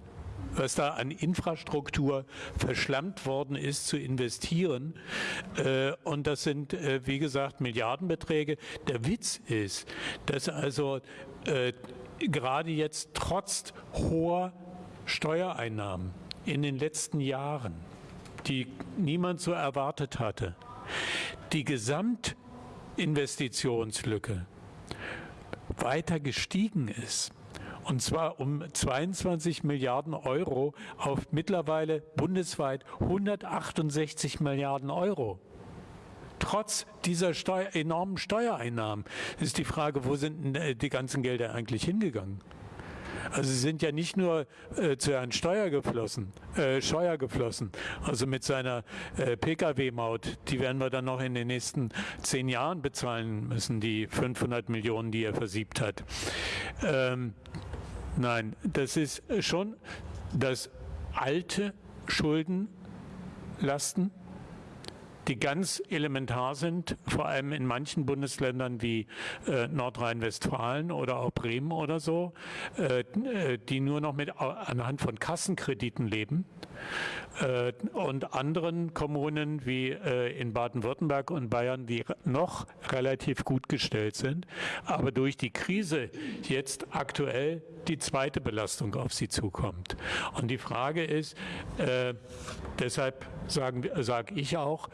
was da an Infrastruktur verschlammt worden ist zu investieren. Äh, und das sind, äh, wie gesagt, Milliardenbeträge. Der Witz ist, dass also äh, gerade jetzt trotz hoher Steuereinnahmen in den letzten Jahren die niemand so erwartet hatte. Die Gesamtinvestitionslücke weiter gestiegen ist. Und zwar um 22 Milliarden Euro auf mittlerweile bundesweit 168 Milliarden Euro. Trotz dieser Steuer, enormen Steuereinnahmen ist die Frage, wo sind die ganzen Gelder eigentlich hingegangen? Also sie sind ja nicht nur äh, zu Herrn Steuer geflossen, äh, Scheuer geflossen, also mit seiner äh, Pkw-Maut, die werden wir dann noch in den nächsten zehn Jahren bezahlen müssen, die 500 Millionen, die er versiebt hat. Ähm, nein, das ist schon das alte Schuldenlasten die ganz elementar sind, vor allem in manchen Bundesländern wie äh, Nordrhein-Westfalen oder auch Bremen oder so, äh, äh die nur noch mit anhand von Kassenkrediten leben. Äh, und anderen Kommunen wie äh, in Baden-Württemberg und Bayern, die noch relativ gut gestellt sind, aber durch die Krise jetzt aktuell die zweite Belastung auf sie zukommt. Und die Frage ist, deshalb sage sag ich auch,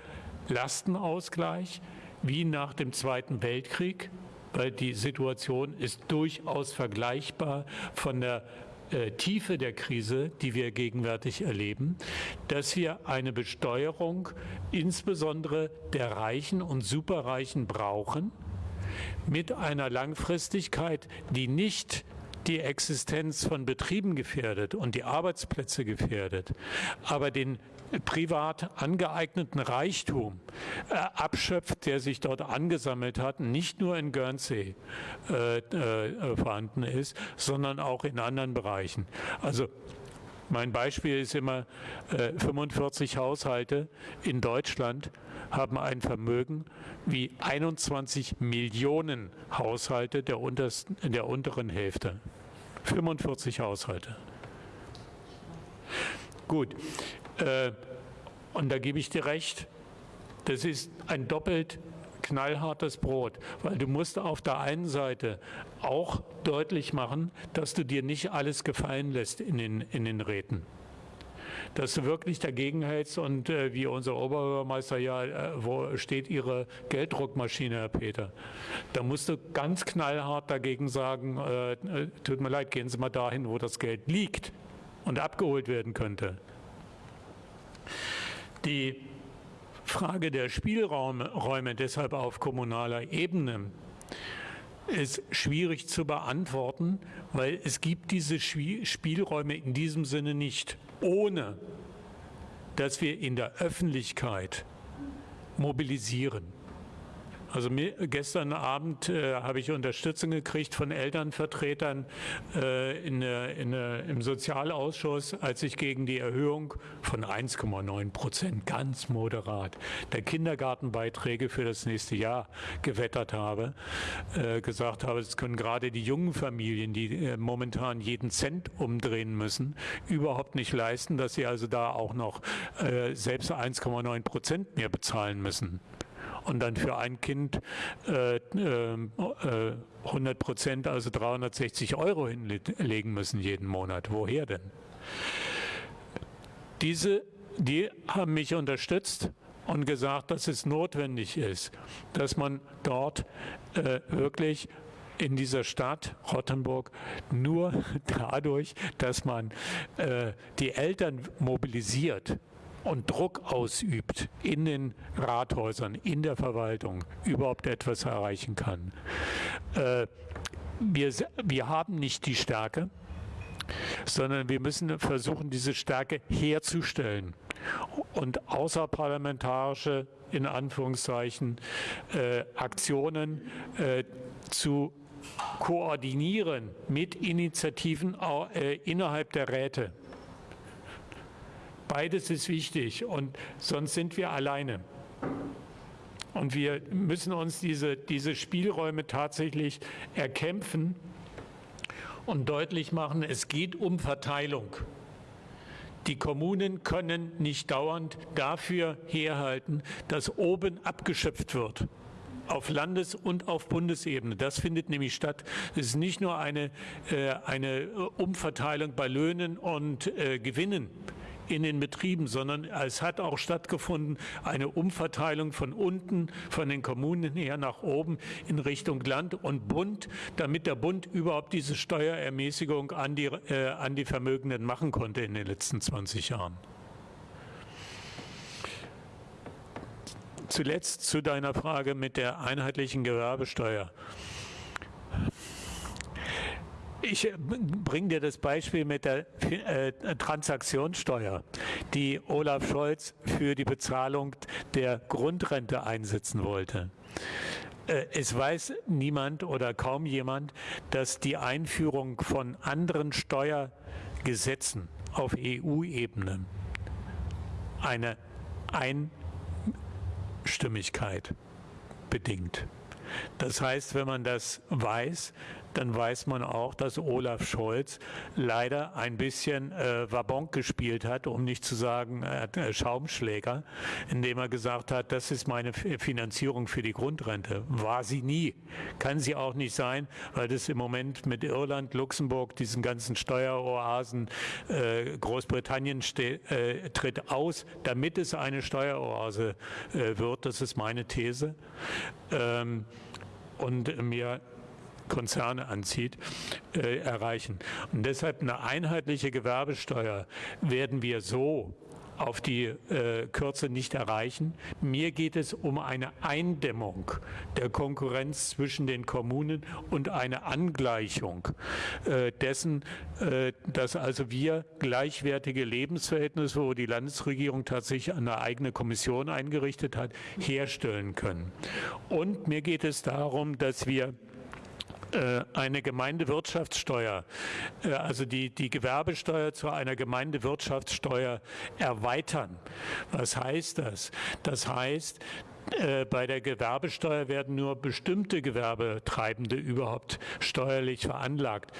Lastenausgleich wie nach dem Zweiten Weltkrieg, weil die Situation ist durchaus vergleichbar von der äh, Tiefe der Krise, die wir gegenwärtig erleben, dass wir eine Besteuerung insbesondere der Reichen und Superreichen brauchen, mit einer Langfristigkeit, die nicht die Existenz von Betrieben gefährdet und die Arbeitsplätze gefährdet, aber den privat angeeigneten Reichtum äh, abschöpft, der sich dort angesammelt hat, nicht nur in Guernsey äh, äh, vorhanden ist, sondern auch in anderen Bereichen. Also mein Beispiel ist immer, 45 äh, Haushalte in Deutschland haben ein Vermögen wie 21 Millionen Haushalte der, untersten, der unteren Hälfte. 45 Haushalte. Gut, und da gebe ich dir recht, das ist ein doppelt knallhartes Brot, weil du musst auf der einen Seite auch deutlich machen, dass du dir nicht alles gefallen lässt in den, in den Räten. Dass du wirklich dagegen hältst und äh, wie unser Oberbürgermeister ja, äh, wo steht Ihre Gelddruckmaschine, Herr Peter? Da musst du ganz knallhart dagegen sagen, äh, äh tut mir leid, gehen Sie mal dahin, wo das Geld liegt und abgeholt werden könnte. Die Frage der Spielräume deshalb auf kommunaler Ebene ist schwierig zu beantworten, weil es gibt diese Spielräume in diesem Sinne nicht, ohne dass wir in der Öffentlichkeit mobilisieren. Also mir, gestern Abend äh, habe ich Unterstützung gekriegt von Elternvertretern äh, in, in, im Sozialausschuss, als ich gegen die Erhöhung von 1,9 Prozent ganz moderat der Kindergartenbeiträge für das nächste Jahr gewettert habe, äh, gesagt habe, es können gerade die jungen Familien, die äh, momentan jeden Cent umdrehen müssen, überhaupt nicht leisten, dass sie also da auch noch äh, selbst 1,9 Prozent mehr bezahlen müssen und dann für ein Kind äh, äh, 100 Prozent, also 360 Euro hinlegen müssen jeden Monat. Woher denn? Diese, die haben mich unterstützt und gesagt, dass es notwendig ist, dass man dort äh, wirklich in dieser Stadt Rottenburg nur dadurch, dass man äh, die Eltern mobilisiert, und Druck ausübt in den Rathäusern, in der Verwaltung, überhaupt etwas erreichen kann. Äh, wir, wir haben nicht die Stärke, sondern wir müssen versuchen, diese Stärke herzustellen und außerparlamentarische, in Anführungszeichen, äh, Aktionen äh, zu koordinieren mit Initiativen äh, innerhalb der Räte. Beides ist wichtig und sonst sind wir alleine. Und wir müssen uns diese, diese Spielräume tatsächlich erkämpfen und deutlich machen, es geht um Verteilung. Die Kommunen können nicht dauernd dafür herhalten, dass oben abgeschöpft wird auf Landes- und auf Bundesebene. Das findet nämlich statt. Es ist nicht nur eine, äh, eine Umverteilung bei Löhnen und äh, Gewinnen, in den Betrieben, sondern es hat auch stattgefunden eine Umverteilung von unten, von den Kommunen her nach oben in Richtung Land und Bund, damit der Bund überhaupt diese Steuerermäßigung an die, äh, an die Vermögenden machen konnte in den letzten 20 Jahren. Zuletzt zu deiner Frage mit der einheitlichen Gewerbesteuer. Ich äh, bringe dir das Beispiel mit der äh, Transaktionssteuer, die Olaf Scholz für die Bezahlung der Grundrente einsetzen wollte. Äh, es weiß niemand oder kaum jemand, dass die Einführung von anderen Steuergesetzen auf EU-Ebene eine Einstimmigkeit bedingt. Das heißt, wenn man das weiß, dann weiß man auch, dass Olaf Scholz leider ein bisschen äh, Wabonk gespielt hat, um nicht zu sagen äh, Schaumschläger, indem er gesagt hat, das ist meine Finanzierung für die Grundrente. War sie nie. Kann sie auch nicht sein, weil das im Moment mit Irland, Luxemburg, diesen ganzen Steueroasen, äh, Großbritannien äh, tritt aus, damit es eine Steueroase äh, wird. Das ist meine These. Ähm, und mir Konzerne anzieht, äh, erreichen. Und deshalb eine einheitliche Gewerbesteuer werden wir so auf die äh, Kürze nicht erreichen. Mir geht es um eine Eindämmung der Konkurrenz zwischen den Kommunen und eine Angleichung äh, dessen, äh, dass also wir gleichwertige Lebensverhältnisse, wo die Landesregierung tatsächlich eine eigene Kommission eingerichtet hat, herstellen können. Und mir geht es darum, dass wir eine Gemeindewirtschaftssteuer, äh, also die, die Gewerbesteuer zu einer Gemeindewirtschaftssteuer erweitern. Was heißt das? Das heißt, äh, bei der Gewerbesteuer werden nur bestimmte Gewerbetreibende überhaupt steuerlich veranlagt.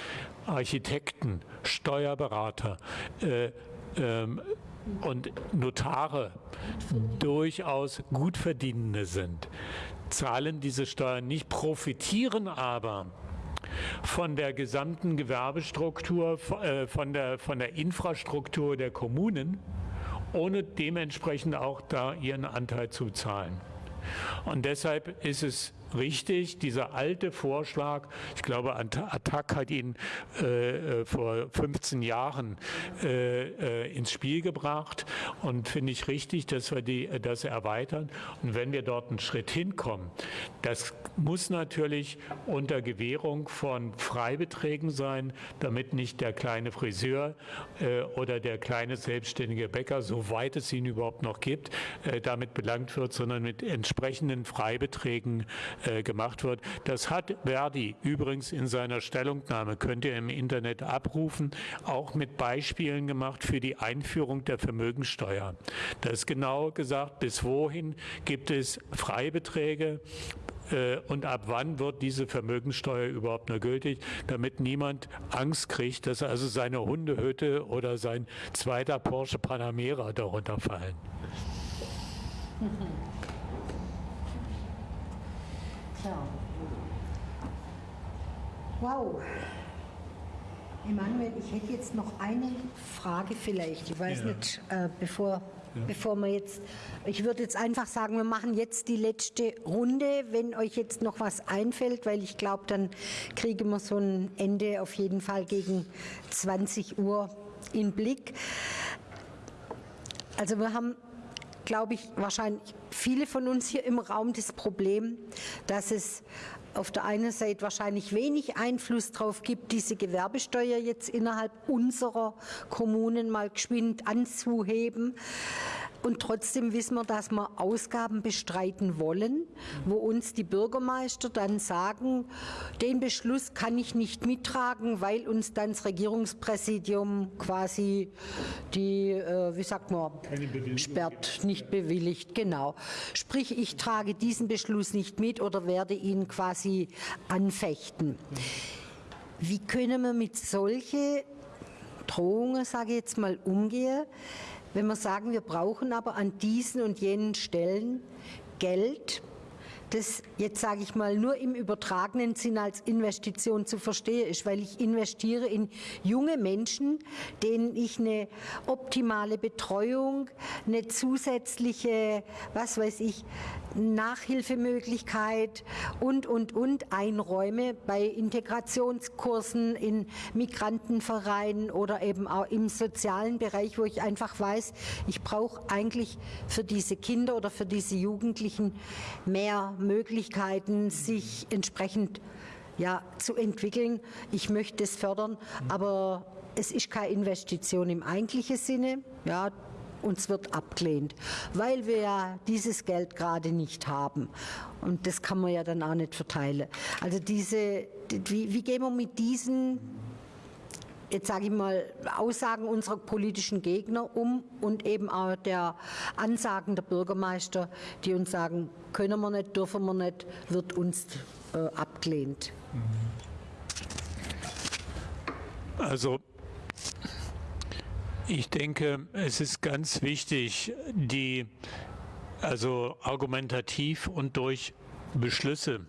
Architekten, Steuerberater, äh, ähm, und Notare durchaus Gutverdienende sind, zahlen diese Steuern nicht, profitieren aber von der gesamten Gewerbestruktur, äh, von der, von der Infrastruktur der Kommunen, ohne dementsprechend auch da ihren Anteil zu zahlen. Und deshalb ist es richtig, dieser alte Vorschlag, ich glaube, Attac hat ihn äh, äh vor 15 Jahren äh, äh, ins Spiel gebracht und finde ich richtig, dass wir die, das erweitern. Und wenn wir dort einen Schritt hinkommen, das muss natürlich unter Gewährung von Freibeträgen sein, damit nicht der kleine Friseur äh, oder der kleine selbstständige Bäcker, soweit es ihn überhaupt noch gibt, äh, damit belangt wird, sondern mit entsprechenden Freibeträgen äh, gemacht wird. Das hat Verdi übrigens in seiner Stellungnahme, könnt ihr im Internet abrufen, auch mit Beispielen gemacht für die Einführung der Vermögensteuer. Da ist genau gesagt, bis wohin gibt es Freibeträge, äh, und ab wann wird diese Vermögensteuer überhaupt nur gültig, damit niemand Angst kriegt, dass also seine Hundehütte oder sein zweiter Porsche Panamera darunter fallen. Tja. Wow. Emanuel, ich hätte jetzt noch eine Frage vielleicht. Ich weiß ja. nicht, äh, bevor, ja. bevor wir jetzt, ich würde jetzt einfach sagen, wir machen jetzt die letzte Runde, wenn euch jetzt noch was einfällt, weil ich glaube, dann kriegen wir so ein Ende auf jeden Fall gegen 20 Uhr in Blick. Also wir haben glaube ich, wahrscheinlich viele von uns hier im Raum das Problem, dass es auf der einen Seite wahrscheinlich wenig Einfluss darauf gibt, diese Gewerbesteuer jetzt innerhalb unserer Kommunen mal geschwind anzuheben. Und trotzdem wissen wir, dass wir Ausgaben bestreiten wollen, wo uns die Bürgermeister dann sagen, den Beschluss kann ich nicht mittragen, weil uns dann das Regierungspräsidium quasi die, äh, wie sagt man, sperrt, nicht bewilligt. Genau. Sprich, ich trage diesen Beschluss nicht mit oder werde ihn quasi anfechten. Wie können wir mit solchen Drohungen, sage ich jetzt mal, umgehen? Wenn wir sagen, wir brauchen aber an diesen und jenen Stellen Geld, das jetzt sage ich mal nur im übertragenen Sinn als Investition zu verstehen ist, weil ich investiere in junge Menschen, denen ich eine optimale Betreuung, eine zusätzliche, was weiß ich, Nachhilfemöglichkeit und, und, und einräume bei Integrationskursen in Migrantenvereinen oder eben auch im sozialen Bereich, wo ich einfach weiß, ich brauche eigentlich für diese Kinder oder für diese Jugendlichen mehr Möglichkeiten, sich entsprechend ja, zu entwickeln. Ich möchte es fördern, aber es ist keine Investition im eigentlichen Sinne. Ja, uns wird abgelehnt, weil wir ja dieses Geld gerade nicht haben. Und das kann man ja dann auch nicht verteilen. Also diese, wie, wie gehen wir mit diesen jetzt sage ich mal, Aussagen unserer politischen Gegner um und eben auch der Ansagen der Bürgermeister, die uns sagen, können wir nicht, dürfen wir nicht, wird uns äh, abgelehnt. Also ich denke, es ist ganz wichtig, die also argumentativ und durch Beschlüsse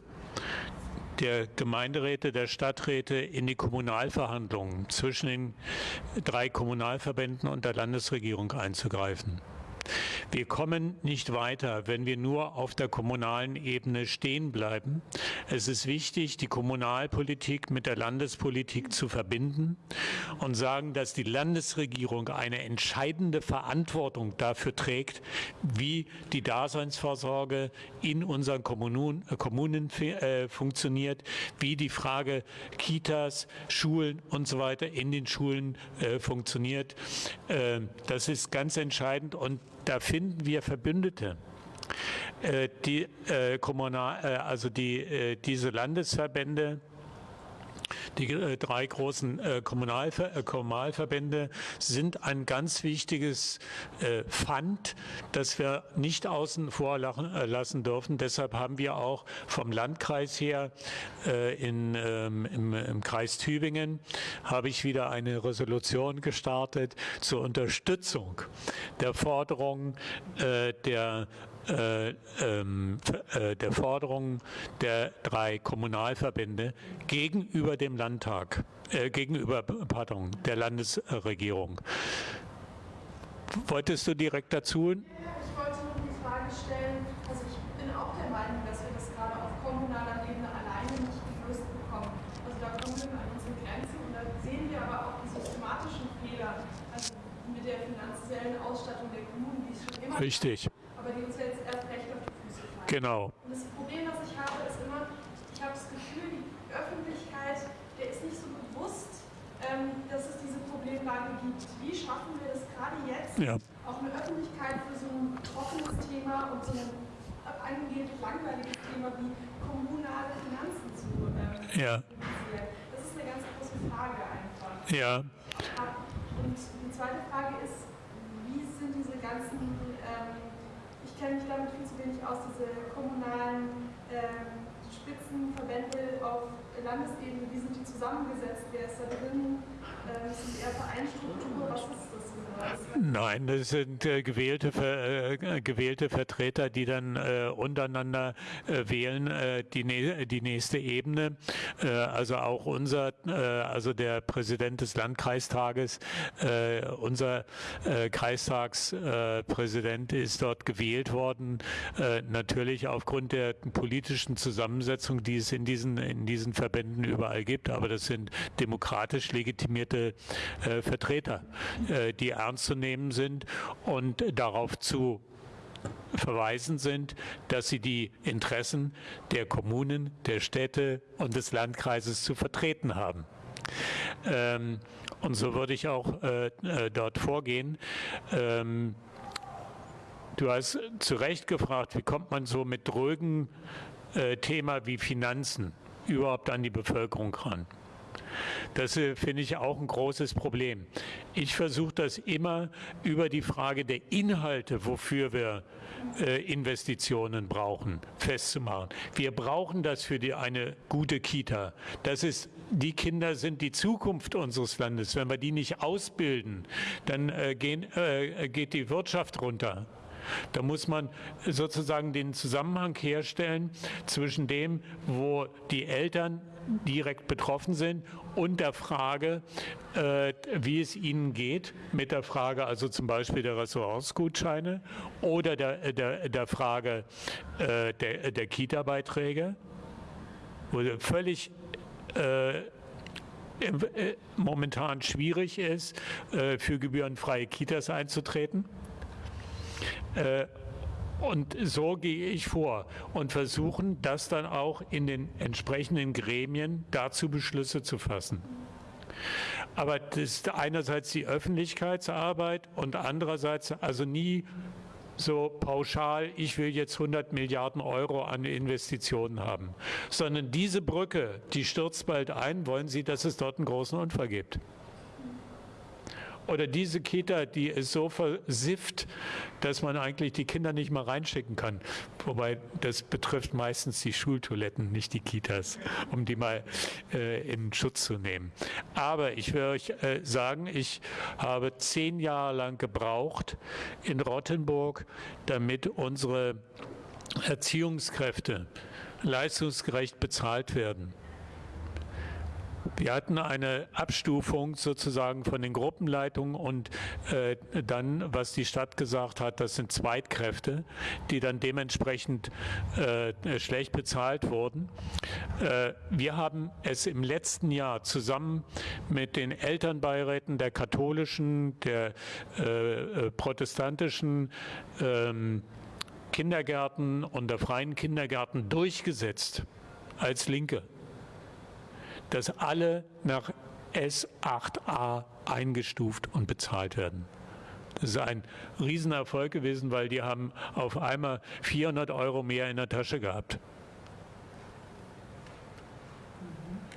der Gemeinderäte, der Stadträte in die Kommunalverhandlungen zwischen den drei Kommunalverbänden und der Landesregierung einzugreifen. Wir kommen nicht weiter, wenn wir nur auf der kommunalen Ebene stehen bleiben. Es ist wichtig, die Kommunalpolitik mit der Landespolitik zu verbinden und sagen, dass die Landesregierung eine entscheidende Verantwortung dafür trägt, wie die Daseinsvorsorge in unseren Kommunen, äh, Kommunen äh, funktioniert, wie die Frage Kitas, Schulen und so weiter in den Schulen äh, funktioniert. Äh, das ist ganz entscheidend und da finden wir Verbündete. Äh, die, äh, Kommunal, äh, also die, äh, diese Landesverbände, die äh, drei großen äh, äh, Kommunalverbände sind ein ganz wichtiges Pfand, das wir nicht außen vor lassen dürfen. Deshalb haben wir auch vom Landkreis her in, ähm, im, im, Kreis Tübingen habe ich wieder eine Resolution gestartet zur Unterstützung der Forderung der äh, ähm, äh, der Forderung der drei Kommunalverbände gegenüber dem Landtag, äh, gegenüber, pardon, der Landesregierung. Wolltest du direkt dazu? Ich wollte nur die Frage stellen, also ich bin auch der Meinung, dass wir das gerade auf kommunaler Ebene alleine nicht gelöst bekommen. Also da kommen wir an unsere Grenzen und da sehen wir aber auch die systematischen Fehler, also mit der finanziellen Ausstattung der Kommunen, die es schon immer Richtig. Gibt genau. Und das Problem, was ich habe, ist immer, ich habe das Gefühl, die Öffentlichkeit, der ist nicht so bewusst, ähm, dass es diese Problemlage gibt. Wie schaffen wir es gerade jetzt, Ja. auch eine Öffentlichkeit für so ein trockenes Thema und so ein angeblich langweiliges Thema wie kommunale Finanzen zu ähm, Ja. Das ist eine ganz große Frage einfach. Ja, Und die zweite Frage ist, wie sind diese ganzen, ähm, ich kenne mich damit viel zu wenig aus, diese kommunalen ähm, Spitzenverbände auf Landesebene, wie sind die zusammengesetzt, wer ist da drin, ähm, sind eher Vereinsstruktur, was ist Nein, das sind äh, gewählte, äh, gewählte Vertreter, die dann äh, untereinander äh, wählen äh, die, die nächste Ebene. Äh, also auch unser, also der Präsident des Landkreistages, unser Kreistagspräsident ist dort gewählt worden. Natürlich aufgrund der politischen Zusammensetzung, die es in diesen, in diesen Verbänden überall gibt. Aber das sind demokratisch legitimierte Vertreter, die ernst zu nehmen sind und darauf zu verweisen sind, dass sie die Interessen der Kommunen, der Städte und des Landkreises zu vertreten haben. Ähm, und so würde ich auch äh, äh, dort vorgehen. Ähm, du hast zu Recht gefragt, wie kommt man so mit drögen äh, Thema wie Finanzen überhaupt an die Bevölkerung ran? Das äh, finde ich auch ein großes Problem. Ich versuche das immer über die Frage der Inhalte, wofür wir äh, Investitionen brauchen, festzumachen. Wir brauchen das für die, eine gute Kita. Das ist, die Kinder sind die Zukunft unseres Landes. Wenn wir die nicht ausbilden, dann äh, gehen, äh, geht die Wirtschaft runter. Da muss man sozusagen den Zusammenhang herstellen zwischen dem, wo die Eltern direkt betroffen sind und der Frage, äh, wie es ihnen geht, mit der Frage also zum Beispiel der Restaurantsgutscheine oder der, der, der Frage äh, der, der Kita-Beiträge, wo völlig äh, äh, momentan schwierig ist, äh, für gebührenfreie Kitas einzutreten. Und so gehe ich vor und versuchen, das dann auch in den entsprechenden Gremien dazu Beschlüsse zu fassen. Aber das ist einerseits die Öffentlichkeitsarbeit und andererseits also nie so pauschal, ich will jetzt 100 Milliarden Euro an Investitionen haben, sondern diese Brücke, die stürzt bald ein, wollen Sie, dass es dort einen großen Unfall gibt? Oder diese Kita, die ist so versifft, dass man eigentlich die Kinder nicht mal reinschicken kann. Wobei das betrifft meistens die Schultoiletten, nicht die Kitas, um die mal äh, in Schutz zu nehmen. Aber ich will euch äh, sagen, ich habe zehn Jahre lang gebraucht in Rottenburg, damit unsere Erziehungskräfte leistungsgerecht bezahlt werden. Wir hatten eine Abstufung sozusagen von den Gruppenleitungen und äh, dann, was die Stadt gesagt hat, das sind Zweitkräfte, die dann dementsprechend äh, schlecht bezahlt wurden. Äh, wir haben es im letzten Jahr zusammen mit den Elternbeiräten der katholischen, der äh, äh, protestantischen ähm, Kindergärten und der freien Kindergärten durchgesetzt als Linke dass alle nach S8a eingestuft und bezahlt werden. Das ist ein Riesenerfolg gewesen, weil die haben auf einmal 400 Euro mehr in der Tasche gehabt.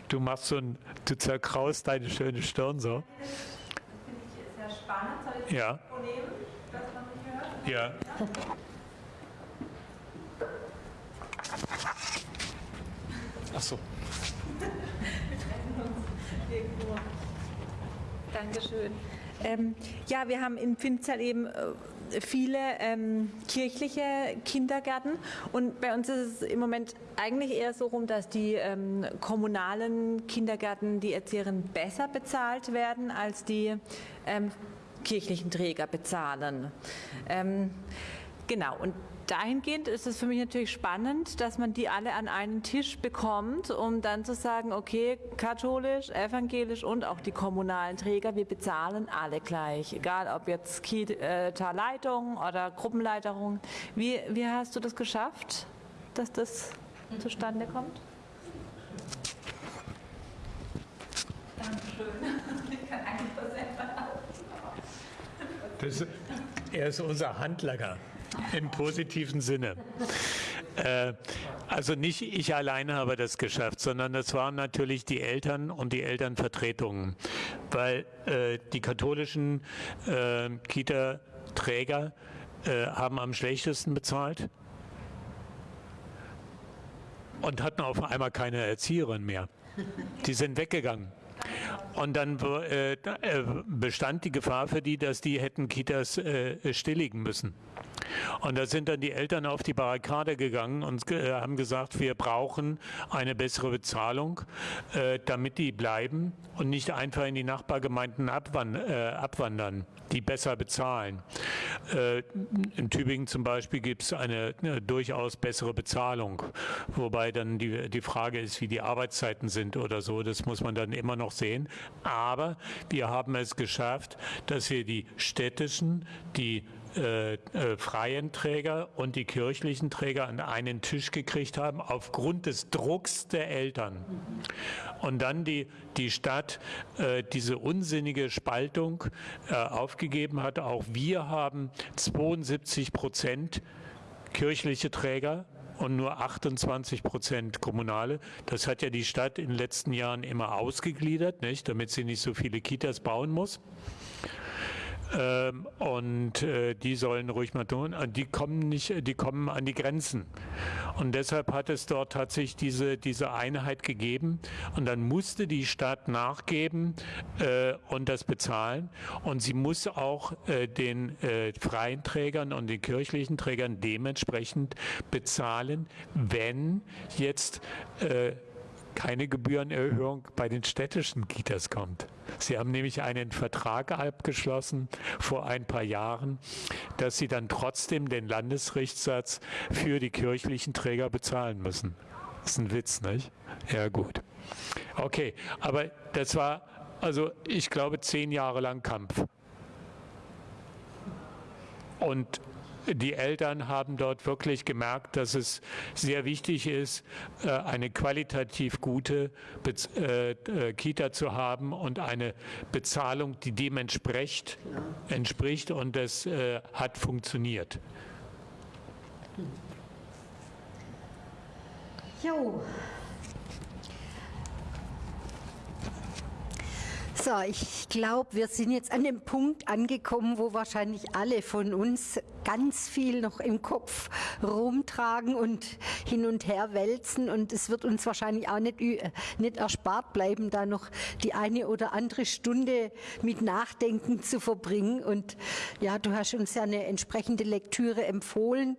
Du machst so ein, du zerkraust deine schöne Stirn so. Das finde ich sehr spannend. Soll ich Ja, das nehmen, das man nicht hört? ja. Ach so. Dankeschön. Ähm, ja, wir haben in Pfinzell eben äh, viele ähm, kirchliche Kindergärten und bei uns ist es im Moment eigentlich eher so rum, dass die ähm, kommunalen Kindergärten, die Erzieherinnen besser bezahlt werden als die ähm, kirchlichen Träger bezahlen. Ähm, Genau, und dahingehend ist es für mich natürlich spannend, dass man die alle an einen Tisch bekommt, um dann zu sagen, okay, katholisch, evangelisch und auch die kommunalen Träger, wir bezahlen alle gleich, egal ob jetzt Kita-Leitung oder Gruppenleiterung. Wie, wie hast du das geschafft, dass das zustande kommt? Dankeschön. Ich kann eigentlich das er ist unser Handlanger im positiven Sinne. Äh, also nicht ich alleine habe das geschafft, sondern das waren natürlich die Eltern und die Elternvertretungen, weil äh, die katholischen äh, Kita-Träger haben am schlechtesten bezahlt und hatten auf einmal keine Erzieherin mehr. Die sind weggegangen. Und dann äh, äh, bestand die Gefahr für die, dass die hätten Kitas äh, stilligen müssen. Und da sind dann die Eltern auf die Barrikade gegangen und äh, haben gesagt, wir brauchen eine bessere Bezahlung, äh, damit die bleiben und nicht einfach in die Nachbargemeinden äh, abwandern, die besser bezahlen. In Tübingen zum Beispiel gibt es eine, durchaus bessere Bezahlung, wobei dann die Frage ist, wie die Arbeitszeiten sind oder so, das muss man dann immer noch sehen. Aber wir haben es geschafft, dass wir die städtischen, die äh, äh, freien Träger und die kirchlichen Träger an einen Tisch gekriegt haben, aufgrund des Drucks der Eltern. Und dann die, die Stadt äh, diese unsinnige Spaltung äh, aufgegeben hat. Auch wir haben 72 Prozent kirchliche Träger und nur 28 Prozent kommunale. Das hat ja die Stadt in den letzten Jahren immer ausgegliedert, nicht, damit sie nicht so viele Kitas bauen muss. Ähm, und äh, die sollen ruhig mal tun. Die kommen nicht, die kommen an die Grenzen. Und deshalb hat es dort tatsächlich diese, diese Einheit gegeben. Und dann musste die Stadt nachgeben äh, und das bezahlen. Und sie muss auch äh, den äh, freien Trägern und den kirchlichen Trägern dementsprechend bezahlen, wenn jetzt äh, keine Gebührenerhöhung bei den städtischen Kitas kommt. Sie haben nämlich einen Vertrag abgeschlossen vor ein paar Jahren, dass sie dann trotzdem den Landesrichtssatz für die kirchlichen Träger bezahlen müssen. Das ist ein Witz, nicht? Ja, gut. Okay, aber das war, also ich glaube, zehn Jahre lang Kampf. Und die Eltern haben dort wirklich gemerkt, dass es sehr wichtig ist, äh, eine qualitativ gute äh, äh, Kita zu haben und eine Bezahlung, die dem entspricht, entspricht und das hat funktioniert. Jo, So, ich glaube, wir sind jetzt an dem Punkt angekommen, wo wahrscheinlich alle von uns ganz viel noch im Kopf rumtragen und hin und her wälzen. Und es wird uns wahrscheinlich auch nicht, nicht erspart bleiben, da noch die eine oder andere Stunde mit Nachdenken zu verbringen. Und ja, du hast uns ja eine entsprechende Lektüre empfohlen.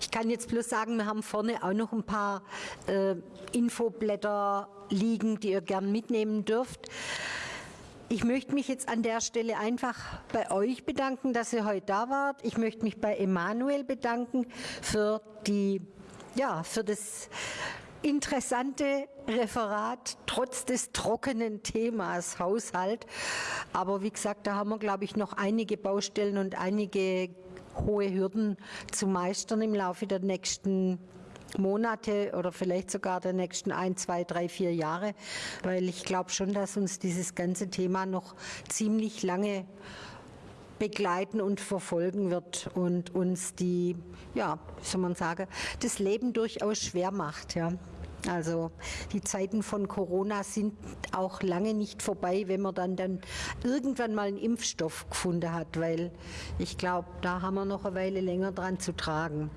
Ich kann jetzt bloß sagen, wir haben vorne auch noch ein paar äh, Infoblätter liegen, die ihr gern mitnehmen dürft. Ich möchte mich jetzt an der Stelle einfach bei euch bedanken, dass ihr heute da wart. Ich möchte mich bei Emanuel bedanken für die, ja, für das interessante Referat trotz des trockenen Themas Haushalt. Aber wie gesagt, da haben wir, glaube ich, noch einige Baustellen und einige hohe Hürden zu meistern im Laufe der nächsten Monate oder vielleicht sogar der nächsten ein, zwei, drei, vier Jahre, weil ich glaube schon, dass uns dieses ganze Thema noch ziemlich lange begleiten und verfolgen wird und uns die, ja, wie soll man sagen, das Leben durchaus schwer macht, ja. Also die Zeiten von Corona sind auch lange nicht vorbei, wenn man dann, dann irgendwann mal einen Impfstoff gefunden hat, weil ich glaube, da haben wir noch eine Weile länger dran zu tragen.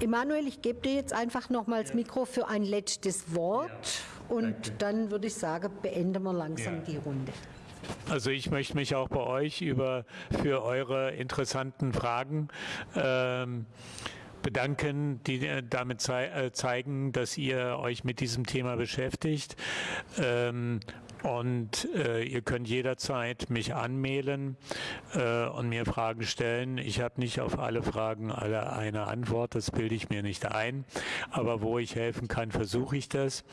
Emanuel, ich gebe dir jetzt einfach nochmals ja. Mikro für ein letztes Wort ja. und Danke. dann würde ich sagen, beenden wir langsam ja. die Runde. Also ich möchte mich auch bei euch über, für eure interessanten Fragen ähm, bedanken, die äh, damit zei äh, zeigen, dass ihr euch mit diesem Thema beschäftigt. Ähm, und äh, ihr könnt jederzeit mich anmailen äh, und mir Fragen stellen. Ich habe nicht auf alle Fragen alle eine Antwort, das bilde ich mir nicht ein, aber wo ich helfen kann, versuche ich das.